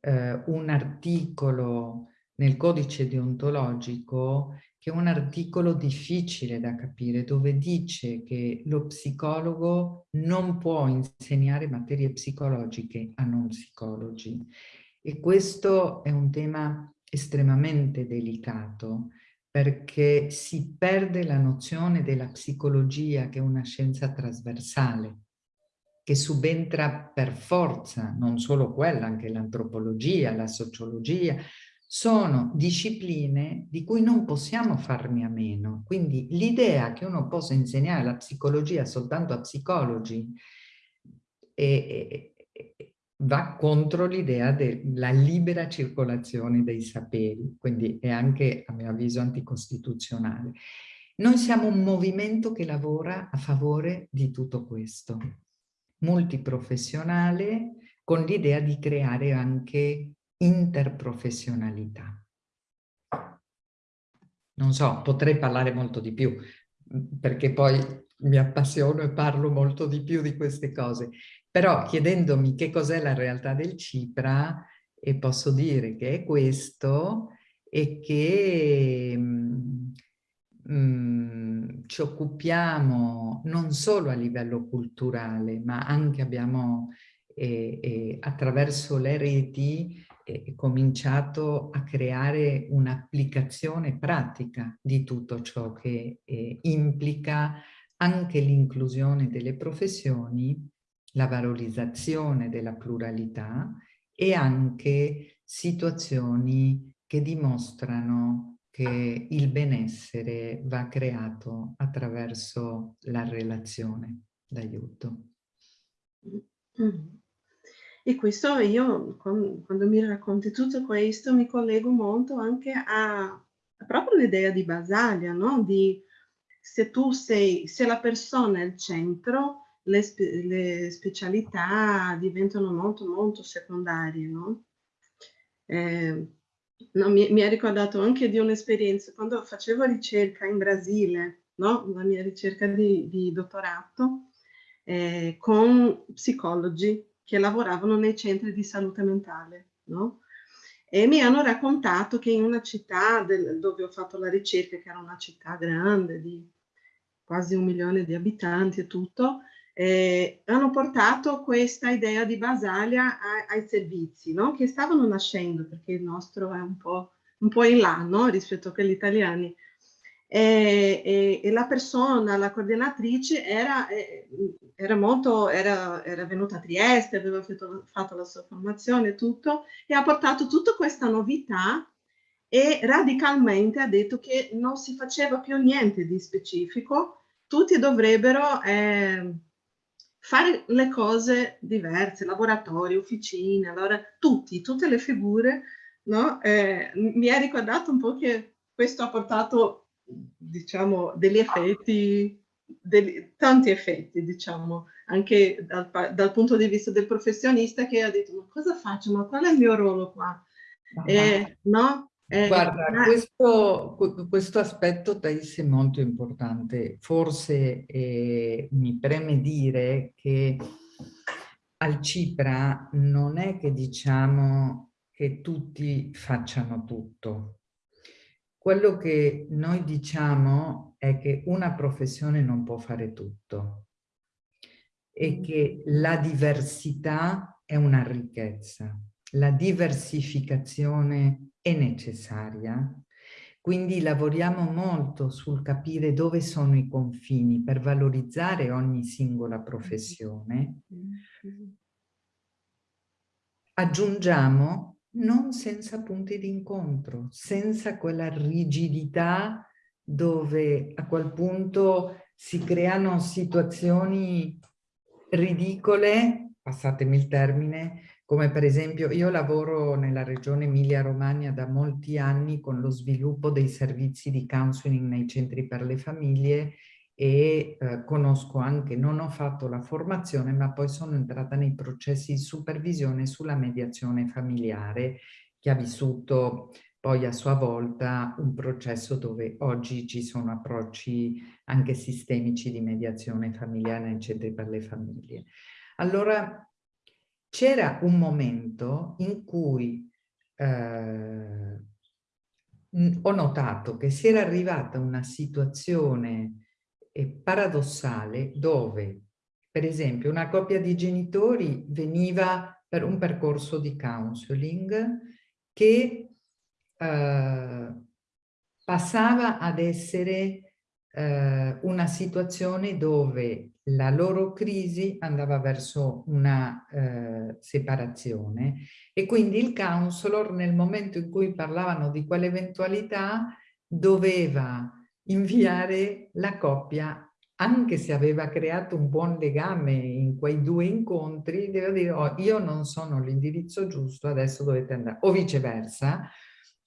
eh, un articolo nel codice deontologico che è un articolo difficile da capire, dove dice che lo psicologo non può insegnare materie psicologiche a non psicologi. E questo è un tema estremamente delicato perché si perde la nozione della psicologia che è una scienza trasversale che subentra per forza, non solo quella, anche l'antropologia, la sociologia, sono discipline di cui non possiamo farne a meno. Quindi l'idea che uno possa insegnare la psicologia soltanto a psicologi è, va contro l'idea della libera circolazione dei saperi, quindi è anche, a mio avviso, anticostituzionale. Noi siamo un movimento che lavora a favore di tutto questo, multiprofessionale, con l'idea di creare anche interprofessionalità. Non so, potrei parlare molto di più, perché poi mi appassiono e parlo molto di più di queste cose, però chiedendomi che cos'è la realtà del Cipra, e posso dire che è questo e che mm, mm, ci occupiamo non solo a livello culturale, ma anche abbiamo eh, eh, attraverso le reti eh, cominciato a creare un'applicazione pratica di tutto ciò che eh, implica anche l'inclusione delle professioni, la valorizzazione della pluralità e anche situazioni che dimostrano che il benessere va creato attraverso la relazione d'aiuto. Mm. E questo io, quando mi racconti tutto questo, mi collego molto anche a, a proprio l'idea di Basaglia, no? Di se tu sei, se la persona è il centro, le, spe, le specialità diventano molto molto secondarie, no? Eh, no mi, mi ha ricordato anche di un'esperienza, quando facevo ricerca in Brasile, no? La mia ricerca di, di dottorato, eh, con psicologi che lavoravano nei centri di salute mentale, no? E mi hanno raccontato che in una città del, dove ho fatto la ricerca, che era una città grande di quasi un milione di abitanti e tutto, eh, hanno portato questa idea di Basaglia ai, ai servizi, no? che stavano nascendo, perché il nostro è un po', un po in là no? rispetto a quelli italiani. E, e, e, la persona, la coordinatrice, era, eh, era, molto, era, era venuta a Trieste, aveva fatto, fatto la sua formazione e tutto, e ha portato tutta questa novità e radicalmente ha detto che non si faceva più niente di specifico, tutti dovrebbero eh, fare le cose diverse, laboratori, officine, allora tutti, tutte le figure, no? Eh, mi ha ricordato un po' che questo ha portato diciamo, degli effetti, degli, tanti effetti, diciamo, anche dal, dal, punto di vista del professionista che ha detto, ma cosa faccio, ma qual è il mio ruolo qua? Eh, no? Eh, Guarda, ma... questo, questo, aspetto Thais è molto importante. Forse eh, mi preme dire che al Cipra non è che diciamo che tutti facciano tutto, quello che noi diciamo è che una professione non può fare tutto e mm. che la diversità è una ricchezza. La diversificazione è necessaria, quindi lavoriamo molto sul capire dove sono i confini per valorizzare ogni singola professione. Mm. Aggiungiamo non senza punti d'incontro, senza quella rigidità dove a quel punto si creano situazioni ridicole, passatemi il termine, come per esempio io lavoro nella regione Emilia-Romagna da molti anni con lo sviluppo dei servizi di counseling nei centri per le famiglie e eh, conosco anche, non ho fatto la formazione, ma poi sono entrata nei processi di supervisione sulla mediazione familiare che ha vissuto poi a sua volta un processo dove oggi ci sono approcci anche sistemici di mediazione familiare nei centri per le famiglie. Allora c'era un momento in cui eh, ho notato che si era arrivata una situazione paradossale dove, per esempio, una coppia di genitori veniva per un percorso di counseling che eh, passava ad essere eh, una situazione dove la loro crisi andava verso una eh, separazione. E quindi il counselor nel momento in cui parlavano di quell'eventualità doveva inviare la coppia anche se aveva creato un buon legame in quei due incontri, devo dire, oh, io non sono l'indirizzo giusto, adesso dovete andare. O viceversa,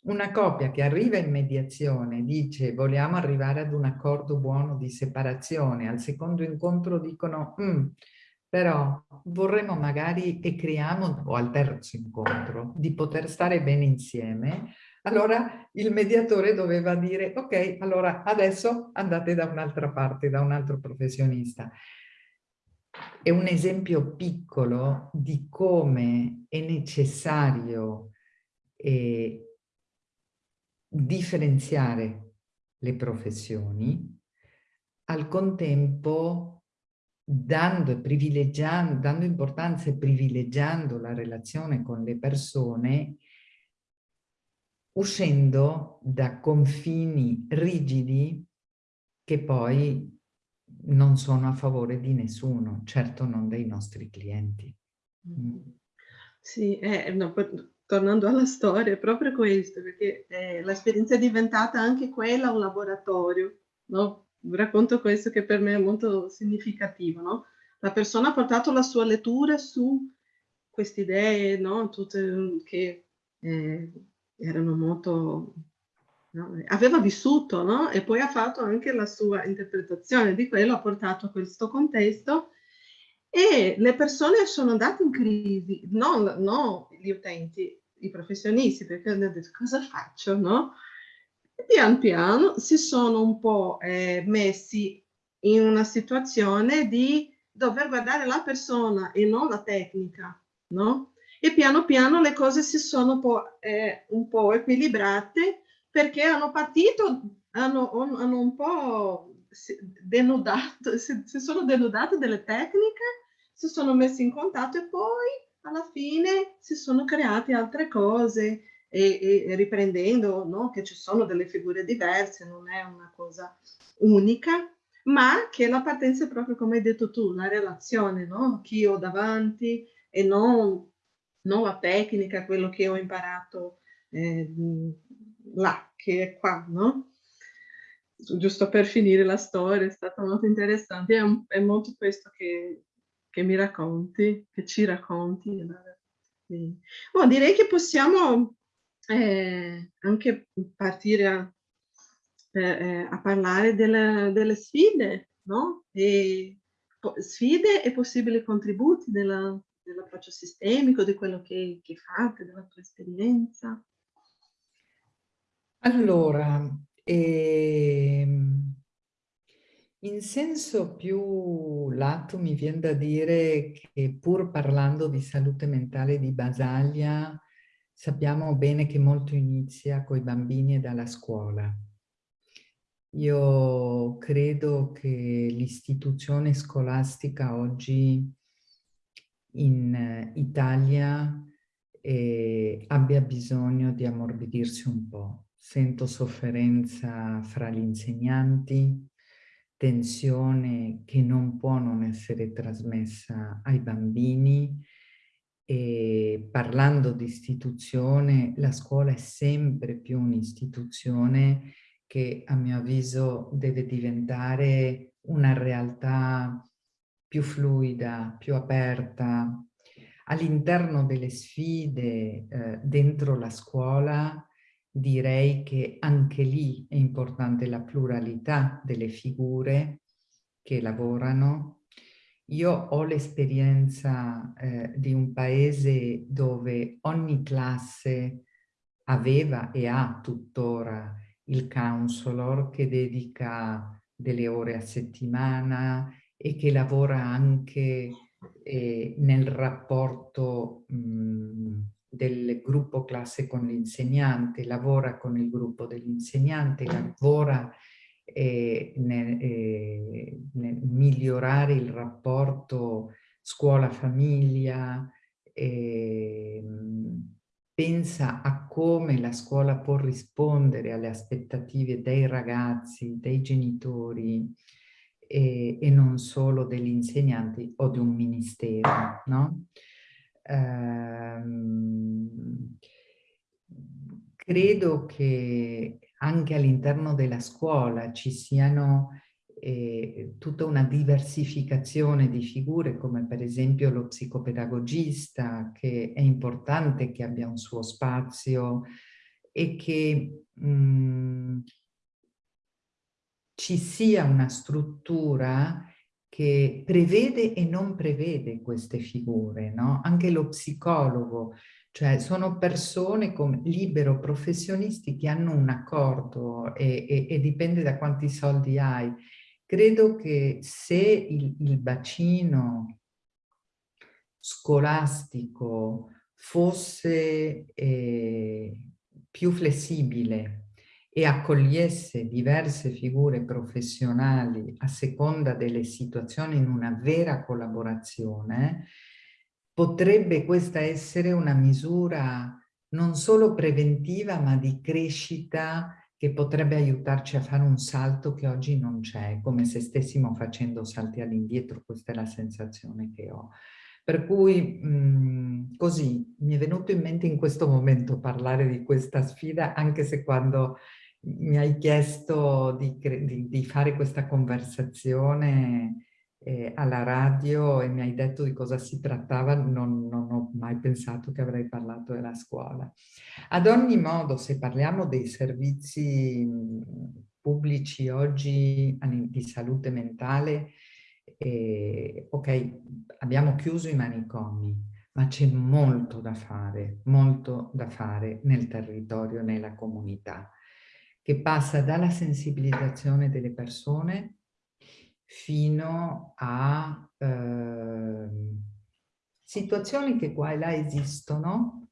una coppia che arriva in mediazione dice vogliamo arrivare ad un accordo buono di separazione, al secondo incontro dicono mm, però vorremmo magari e creiamo, o al terzo incontro, di poter stare bene insieme, allora il mediatore doveva dire, ok, allora adesso andate da un'altra parte, da un altro professionista. è un esempio piccolo di come è necessario eh, differenziare le professioni, al contempo dando, privilegiando, dando importanza e privilegiando la relazione con le persone, uscendo da confini rigidi che poi non sono a favore di nessuno, certo non dei nostri clienti. Mm. Sì, eh, no, tornando alla storia, è proprio questo, perché eh, l'esperienza è diventata anche quella un laboratorio, no? Racconto questo che per me è molto significativo, no? La persona ha portato la sua lettura su queste idee, no? Tutte che eh, erano molto No? Aveva vissuto, no? E poi ha fatto anche la sua interpretazione di quello, ha portato a questo contesto e le persone sono andate in crisi, non, no gli utenti, i professionisti, perché hanno detto cosa faccio, no? E pian piano si sono un po' eh, messi in una situazione di dover guardare la persona e non la tecnica, no? E piano piano le cose si sono un po', eh, un po equilibrate perché hanno partito, hanno, hanno un po' denudato, si, si sono denudate delle tecniche, si sono messi in contatto e poi alla fine si sono create altre cose e, e riprendendo no, che ci sono delle figure diverse, non è una cosa unica, ma che la partenza è proprio come hai detto tu, la relazione, no? chi ho davanti e non, la tecnica, quello che ho imparato eh, là, che è qua, no? Giusto per finire la storia, è stata molto interessante, è, un, è molto questo che, che, mi racconti, che ci racconti. Oh, direi che possiamo eh, anche partire a, eh, a parlare delle, delle, sfide, no? E, sfide e possibili contributi dell'approccio sistemico, di quello che, che fate, della tua esperienza. Allora, ehm, in senso più lato mi viene da dire che pur parlando di salute mentale di Basaglia, sappiamo bene che molto inizia con i bambini e dalla scuola. Io credo che l'istituzione scolastica oggi in Italia eh, abbia bisogno di ammorbidirsi un po' sento sofferenza fra gli insegnanti, tensione che non può non essere trasmessa ai bambini e parlando di istituzione, la scuola è sempre più un'istituzione che a mio avviso deve diventare una realtà più fluida, più aperta. All'interno delle sfide eh, dentro la scuola direi che anche lì è importante la pluralità delle figure che lavorano. Io ho l'esperienza eh, di un paese dove ogni classe aveva e ha tuttora il counselor che dedica delle ore a settimana e che lavora anche eh, nel rapporto mh, del gruppo classe con l'insegnante, lavora con il gruppo dell'insegnante, lavora eh, nel, eh, nel, migliorare il rapporto scuola-famiglia, eh, pensa a come la scuola può rispondere alle aspettative dei ragazzi, dei genitori e, e non solo degli insegnanti o di un ministero, no? ehm, credo che anche all'interno della scuola ci siano eh, tutta una diversificazione di figure come per esempio lo psicopedagogista che è importante che abbia un suo spazio e che mh, mm, ci sia una struttura che prevede e non prevede queste figure, no? Anche lo psicologo, cioè sono persone come libero professionisti che hanno un accordo e, e, e dipende da quanti soldi hai, credo che se il, il bacino scolastico fosse eh, più flessibile e accogliesse diverse figure professionali a seconda delle situazioni in una vera collaborazione, potrebbe questa essere una misura non solo preventiva ma di crescita che potrebbe aiutarci a fare un salto che oggi non c'è, come se stessimo facendo salti all'indietro, questa è la sensazione che ho. Per cui mh, così mi è venuto in mente in questo momento parlare di questa sfida, anche se quando mi hai chiesto di, di, di fare questa conversazione eh, alla radio e mi hai detto di cosa si trattava, non, non, ho mai pensato che avrei parlato della scuola. Ad ogni modo, se parliamo dei servizi pubblici oggi di salute mentale, eh, ok, abbiamo chiuso i manicomi, ma c'è molto da fare, molto da fare nel territorio, nella comunità, che passa dalla sensibilizzazione delle persone fino a eh, situazioni che qua e là esistono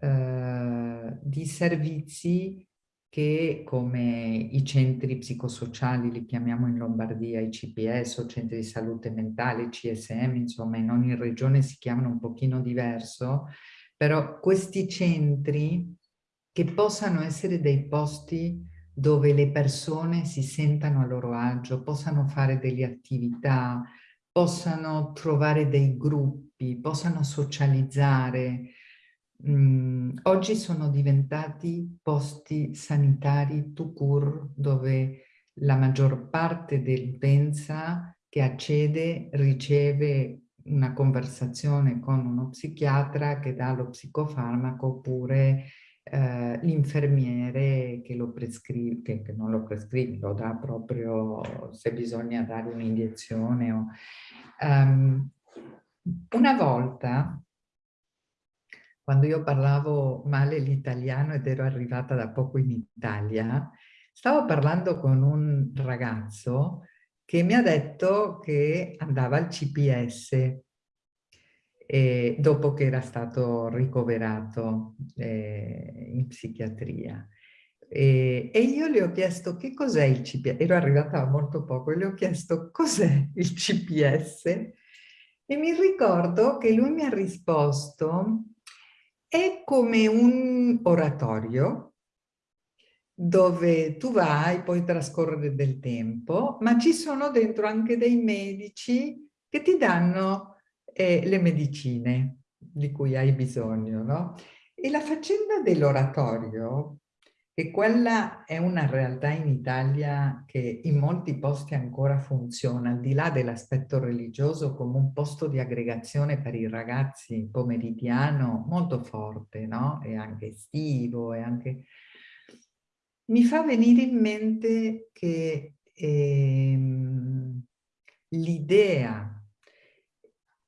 eh, di servizi che come i centri psicosociali, li chiamiamo in Lombardia i CPS o centri di salute mentale, CSM, insomma in ogni regione si chiamano un pochino diverso, però questi centri che possano essere dei posti dove le persone si sentano a loro agio, possano fare delle attività, possano trovare dei gruppi, possano socializzare. Mm, oggi sono diventati posti sanitari to cure dove la maggior parte dell'utenza che accede riceve una conversazione con uno psichiatra che dà lo psicofarmaco oppure l'infermiere che lo prescrive, che, non lo prescrive, lo dà proprio se bisogna dare un'iniezione. Um, una volta, quando io parlavo male l'italiano ed ero arrivata da poco in Italia, stavo parlando con un ragazzo che mi ha detto che andava al CPS eh, dopo che era stato ricoverato eh, in psichiatria. E, e, io le ho chiesto che cos'è il CPS, ero arrivata da molto poco, e le ho chiesto cos'è il CPS e mi ricordo che lui mi ha risposto è come un oratorio dove tu vai, puoi trascorrere del tempo, ma ci sono dentro anche dei medici che ti danno eh, le medicine di cui hai bisogno, no? E la faccenda dell'oratorio, che quella è una realtà in Italia che in molti posti ancora funziona, al di là dell'aspetto religioso, come un posto di aggregazione per i ragazzi pomeridiano molto forte, no? E anche estivo, e anche... Mi fa venire in mente che ehm, l'idea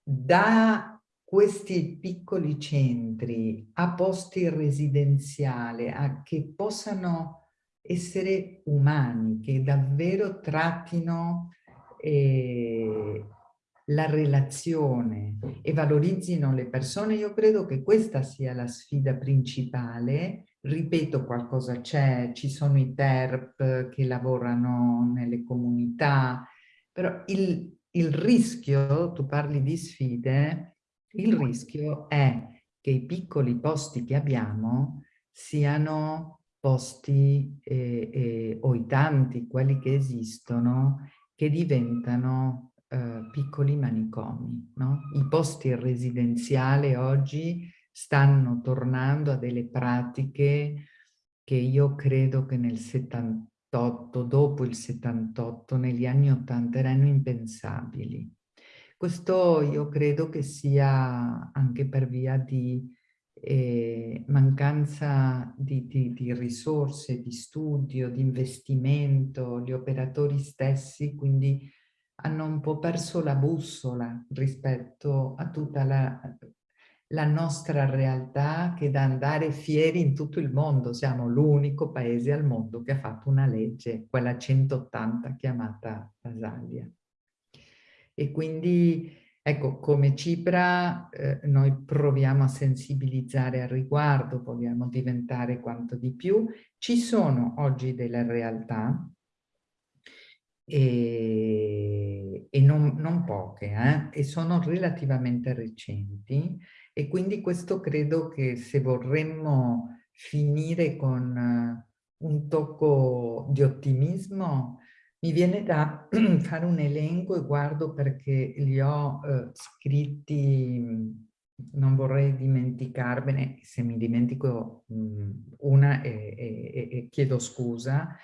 da questi piccoli centri a posti residenziali a, che possano essere umani, che davvero trattino eh, la relazione e valorizzino le persone, io credo che questa sia la sfida principale. Ripeto, qualcosa c'è, ci sono i TERP che lavorano nelle comunità, però il, il rischio, tu parli di sfide, il rischio è che i piccoli posti che abbiamo siano posti eh, eh, o i tanti, quelli che esistono, che diventano eh, piccoli manicomi. No? I posti residenziali oggi stanno tornando a delle pratiche che io credo che nel 70 78, dopo il 78, negli anni 80 erano impensabili. Questo io credo che sia anche per via di eh, mancanza di, di, di, risorse, di studio, di investimento, gli operatori stessi quindi hanno un po' perso la bussola rispetto a tutta la, la nostra realtà che da andare fieri in tutto il mondo. Siamo l'unico paese al mondo che ha fatto una legge, quella 180 chiamata Basaglia. E quindi, ecco, come Cipra eh, noi proviamo a sensibilizzare al riguardo, vogliamo diventare quanto di più. Ci sono oggi delle realtà e, e non, non, poche, eh? e sono relativamente recenti e quindi questo credo che se vorremmo finire con eh, un tocco di ottimismo, mi viene da fare un elenco e guardo perché li ho eh, scritti, non vorrei dimenticarmene, se mi dimentico mh, una e, e, e chiedo scusa,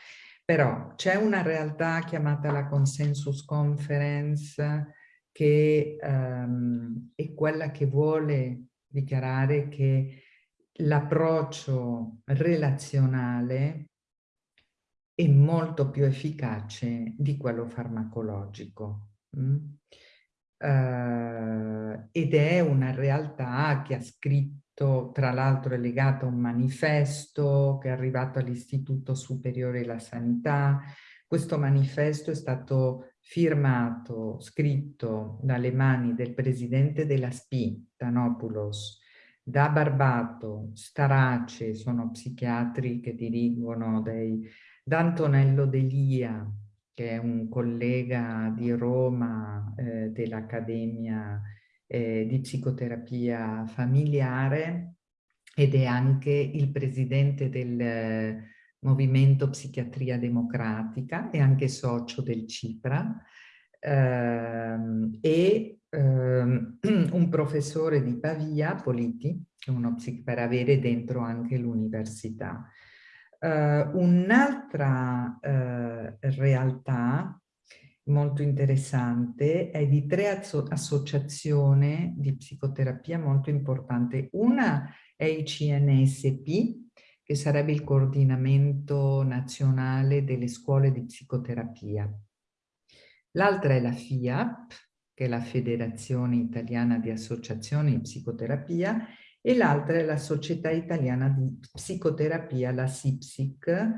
però c'è una realtà chiamata la Consensus Conference che um, è quella che vuole dichiarare che l'approccio relazionale è molto più efficace di quello farmacologico. Mm? Uh, ed è una realtà che ha scritto, tra l'altro è legata a un manifesto che è arrivato all'Istituto Superiore della Sanità. Questo manifesto è stato firmato, scritto dalle mani del presidente della SPI, Tanopoulos, da Barbato, Starace, sono psichiatri che dirigono dei, da Antonello Delia, che è un collega di Roma eh, dell'Accademia eh, di Psicoterapia Familiare ed è anche il presidente del Movimento Psichiatria Democratica e anche socio del CIPRA ehm, e ehm, un professore di Pavia, Politi, uno per avere dentro anche l'università. Uh, Un'altra uh, realtà molto interessante è di tre associazioni di psicoterapia molto importanti. Una è il CNSP, che sarebbe il coordinamento nazionale delle scuole di psicoterapia. L'altra è la FIAP, che è la Federazione Italiana di Associazioni di Psicoterapia, e l'altra è la Società Italiana di Psicoterapia, la SIPSIC,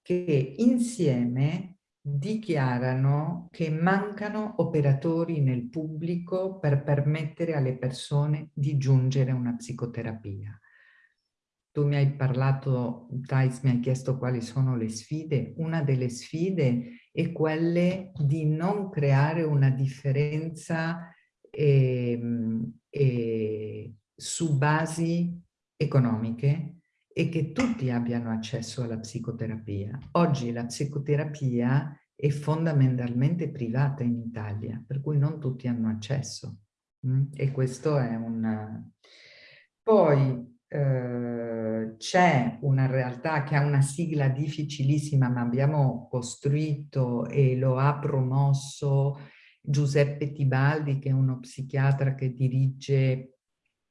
che insieme dichiarano che mancano operatori nel pubblico per permettere alle persone di giungere a una psicoterapia. Tu mi hai parlato, Thais mi hai chiesto quali sono le sfide. Una delle sfide è quelle di non creare una differenza eh, eh, su basi economiche e che tutti abbiano accesso alla psicoterapia. Oggi la psicoterapia è fondamentalmente privata in Italia, per cui non tutti hanno accesso. Mm? E questo è un... Poi eh, c'è una realtà che ha una sigla difficilissima ma abbiamo costruito e lo ha promosso Giuseppe Tibaldi che è uno psichiatra che dirige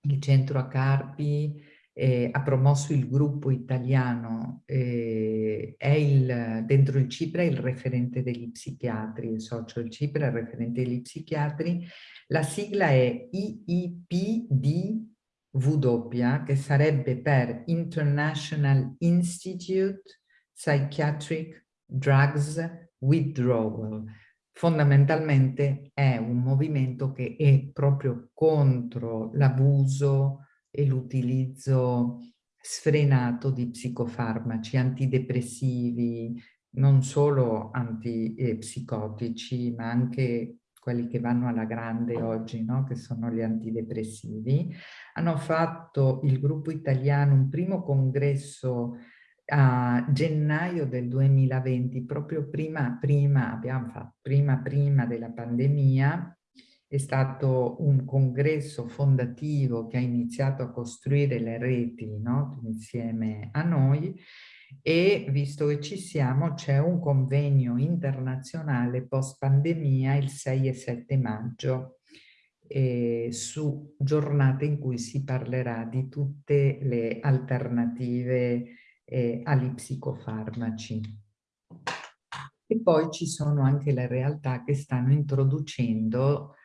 il centro a Carpi eh, ha promosso il gruppo italiano, eh, è il, dentro il CIPRA il referente degli psichiatri, il socio del CIPRA, il referente degli psichiatri, la sigla è IIPD W, che sarebbe per International Institute Psychiatric Drugs Withdrawal. Fondamentalmente è un movimento che è proprio contro l'abuso e l'utilizzo sfrenato di psicofarmaci antidepressivi, non solo antipsicotici, ma anche quelli che vanno alla grande oggi, no? che sono gli antidepressivi, hanno fatto il gruppo italiano un primo congresso a gennaio del 2020, proprio prima, prima, abbiamo fatto, prima, prima della pandemia, è stato un congresso fondativo che ha iniziato a costruire le reti no? insieme a noi e visto che ci siamo c'è un convegno internazionale post pandemia il 6 e 7 maggio eh, su giornate in cui si parlerà di tutte le alternative eh, agli psicofarmaci. E poi ci sono anche le realtà che stanno introducendo,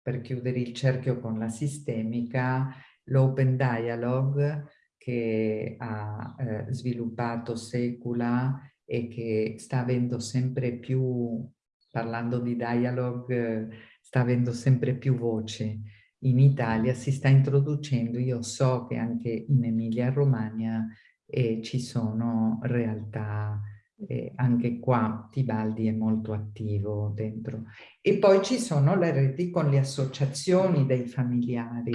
per chiudere il cerchio con la sistemica, l'Open Dialogue che ha eh, sviluppato Secula e che sta avendo sempre più, parlando di dialogue, sta avendo sempre più voce in Italia, si sta introducendo, io so che anche in Emilia Romagna eh, ci sono realtà eh, anche qua Tibaldi è molto attivo dentro. E poi ci sono le reti con le associazioni dei familiari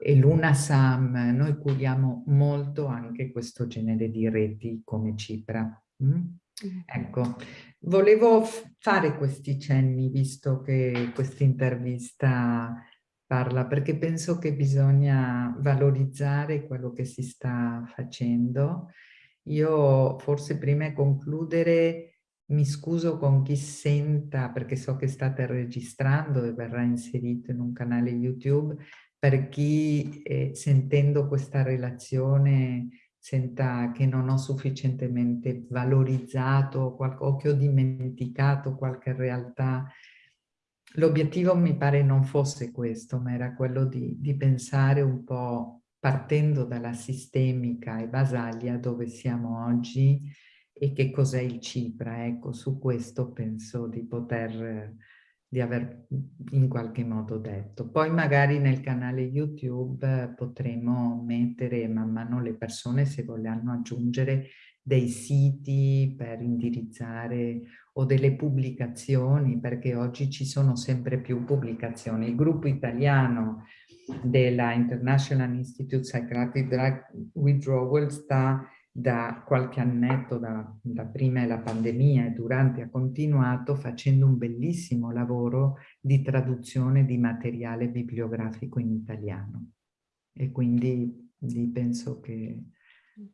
e l'UNASAM, noi curiamo molto anche questo genere di reti come Cipra. Mm? Ecco, volevo fare questi cenni visto che questa intervista parla, perché penso che bisogna valorizzare quello che si sta facendo io forse prima di concludere mi scuso con chi senta, perché so che state registrando e verrà inserito in un canale YouTube, per chi eh, sentendo questa relazione senta che non ho sufficientemente valorizzato o che ho dimenticato qualche realtà. L'obiettivo mi pare non fosse questo, ma era quello di, di pensare un po' partendo dalla sistemica e Basaglia dove siamo oggi e che cos'è il Cipra. Ecco, su questo penso di poter, di aver in qualche modo detto. Poi magari nel canale YouTube potremo mettere man mano le persone se vogliono aggiungere dei siti per indirizzare o delle pubblicazioni, perché oggi ci sono sempre più pubblicazioni. Il gruppo italiano della International Institute Psychiatric Drug Withdrawal sta da qualche annetto, da, da prima la pandemia e durante ha continuato facendo un bellissimo lavoro di traduzione di materiale bibliografico in italiano. E quindi penso che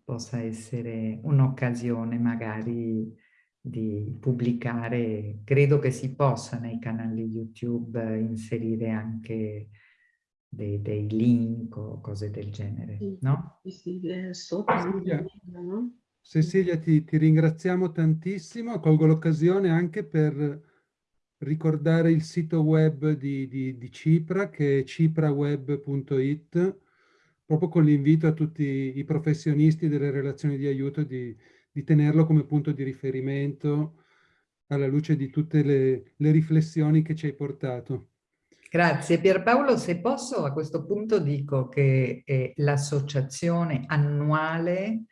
possa essere un'occasione magari di pubblicare, credo che si possa nei canali YouTube inserire anche dei, dei link o cose del genere, sì, no? Sì, Cecilia? Cecilia ti, ti, ringraziamo tantissimo, colgo l'occasione anche per ricordare il sito web di, di, di Cipra che è cipraweb.it proprio con l'invito a tutti i professionisti delle relazioni di aiuto di, di tenerlo come punto di riferimento alla luce di tutte le, le riflessioni che ci hai portato. Grazie Pierpaolo, se posso a questo punto dico che eh, l'associazione annuale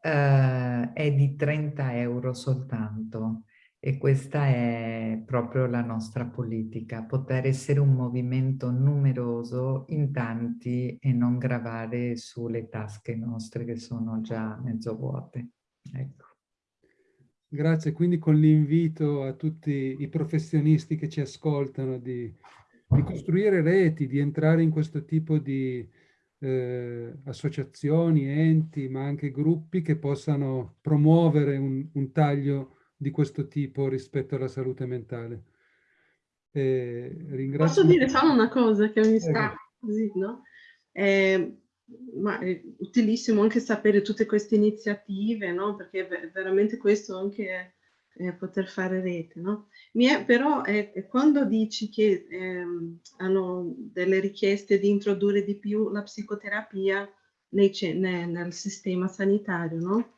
eh, è di 30 euro soltanto e questa è proprio la nostra politica, poter essere un movimento numeroso in tanti e non gravare sulle tasche nostre che sono già mezzo vuote. Ecco. Grazie, quindi con l'invito a tutti i professionisti che ci ascoltano di di costruire reti, di entrare in questo tipo di eh, associazioni, enti, ma anche gruppi che possano promuovere un, un, taglio di questo tipo rispetto alla salute mentale. Eh, ringrazio... Posso dire solo una cosa che mi sta così, no? Eh, ma è utilissimo anche sapere tutte queste iniziative, no? Perché veramente questo anche eh, poter fare rete, no? È, però è quando dici che ehm, hanno delle richieste di introdurre di più la psicoterapia nei, nel, nel sistema sanitario, no?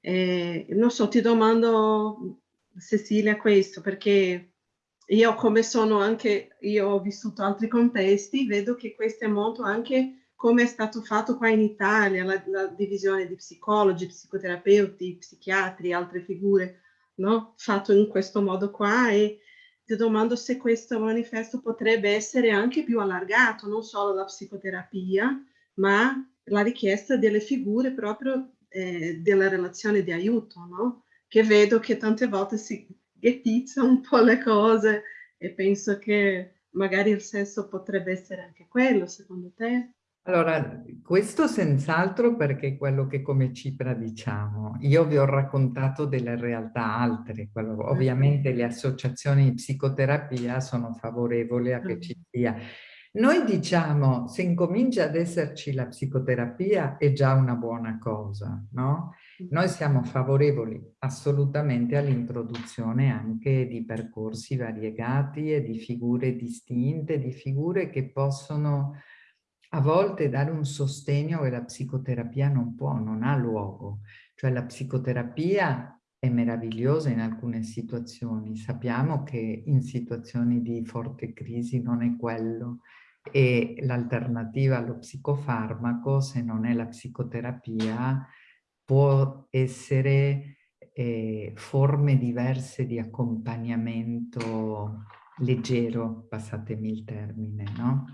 Eh, non so, ti domando Cecilia questo, perché io come sono anche, io ho vissuto altri contesti, vedo che questo è molto anche come è stato fatto qua in Italia, la, la divisione di psicologi, psicoterapeuti, psichiatri, altre figure, no? fatto in questo modo qua e ti domando se questo manifesto potrebbe essere anche più allargato, non solo la psicoterapia, ma la richiesta delle figure proprio eh, della relazione di aiuto, no? che vedo che tante volte si ghettizza un po' le cose e penso che magari il senso potrebbe essere anche quello, secondo te? Allora, questo senz'altro perché è quello che come Cipra diciamo. Io vi ho raccontato delle realtà altre, quello, ovviamente le associazioni di psicoterapia sono favorevoli a che ci sia. Noi diciamo, se incomincia ad esserci la psicoterapia è già una buona cosa, no? Noi siamo favorevoli assolutamente all'introduzione anche di percorsi variegati e di figure distinte, di figure che possono a volte dare un sostegno che la psicoterapia non può, non ha luogo. Cioè la psicoterapia è meravigliosa in alcune situazioni. Sappiamo che in situazioni di forte crisi non è quello e l'alternativa allo psicofarmaco, se non è la psicoterapia, può essere eh, forme diverse di accompagnamento leggero, passatemi il termine, no?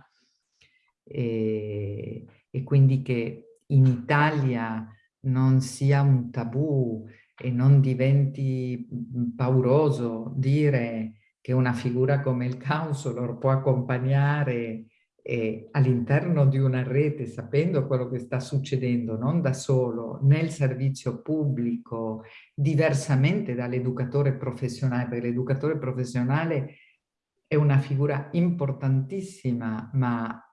E, e quindi che in Italia non sia un tabù e non diventi pauroso dire che una figura come il counselor può accompagnare eh, all'interno di una rete, sapendo quello che sta succedendo, non da solo, nel servizio pubblico, diversamente dall'educatore professionale, perché l'educatore professionale è una figura importantissima, ma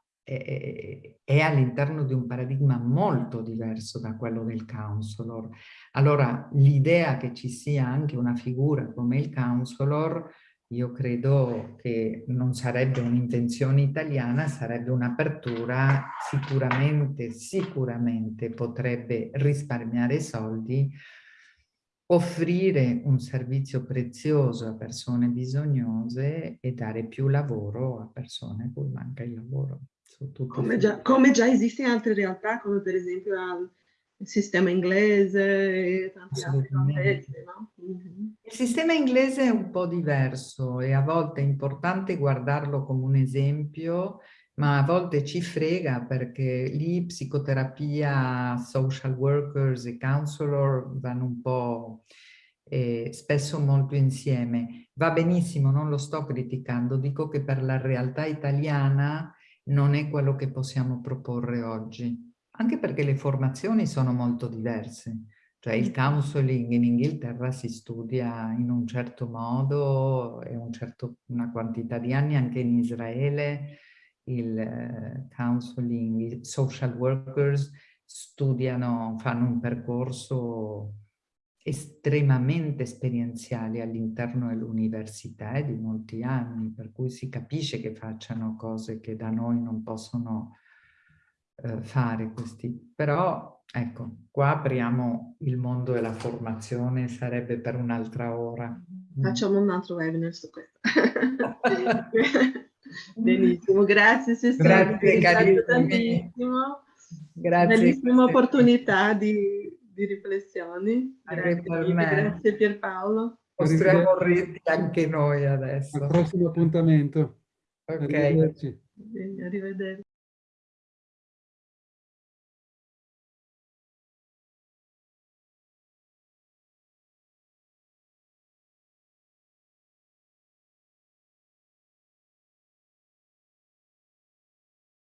è, all'interno di un paradigma molto diverso da quello del counselor. Allora l'idea che ci sia anche una figura come il counselor io credo che non sarebbe un'invenzione italiana, sarebbe un'apertura, sicuramente, sicuramente potrebbe risparmiare soldi, offrire un servizio prezioso a persone bisognose e dare più lavoro a persone a cui manca il lavoro. Come già, come già, esiste in altre realtà, come per esempio il sistema inglese e tanti altri contesti, no? Mm -hmm. Il sistema inglese è un po' diverso e a volte è importante guardarlo come un esempio, ma a volte ci frega perché lì psicoterapia, social workers e counselor vanno un po' eh, spesso molto insieme. Va benissimo, non lo sto criticando, dico che per la realtà italiana non è quello che possiamo proporre oggi anche perché le formazioni sono molto diverse. Cioè il counseling in Inghilterra si studia in un certo modo e un certo, una quantità di anni, anche in Israele il uh, counseling, i social workers studiano, fanno un percorso estremamente esperienziale all'interno dell'università e di molti anni, per cui si capisce che facciano cose che da noi non possono eh, fare questi. Però, ecco, qua apriamo il mondo della formazione, sarebbe per un'altra ora. Mm. Facciamo un altro webinar su questo. Benissimo, grazie Cecilia. Grazie carissimi. Grazie. Bellissima opportunità di, di riflessioni. Grazie, grazie Pierpaolo. Costruiamo reti anche noi adesso. Al prossimo appuntamento. Ok. Arrivederci. Arrivederci.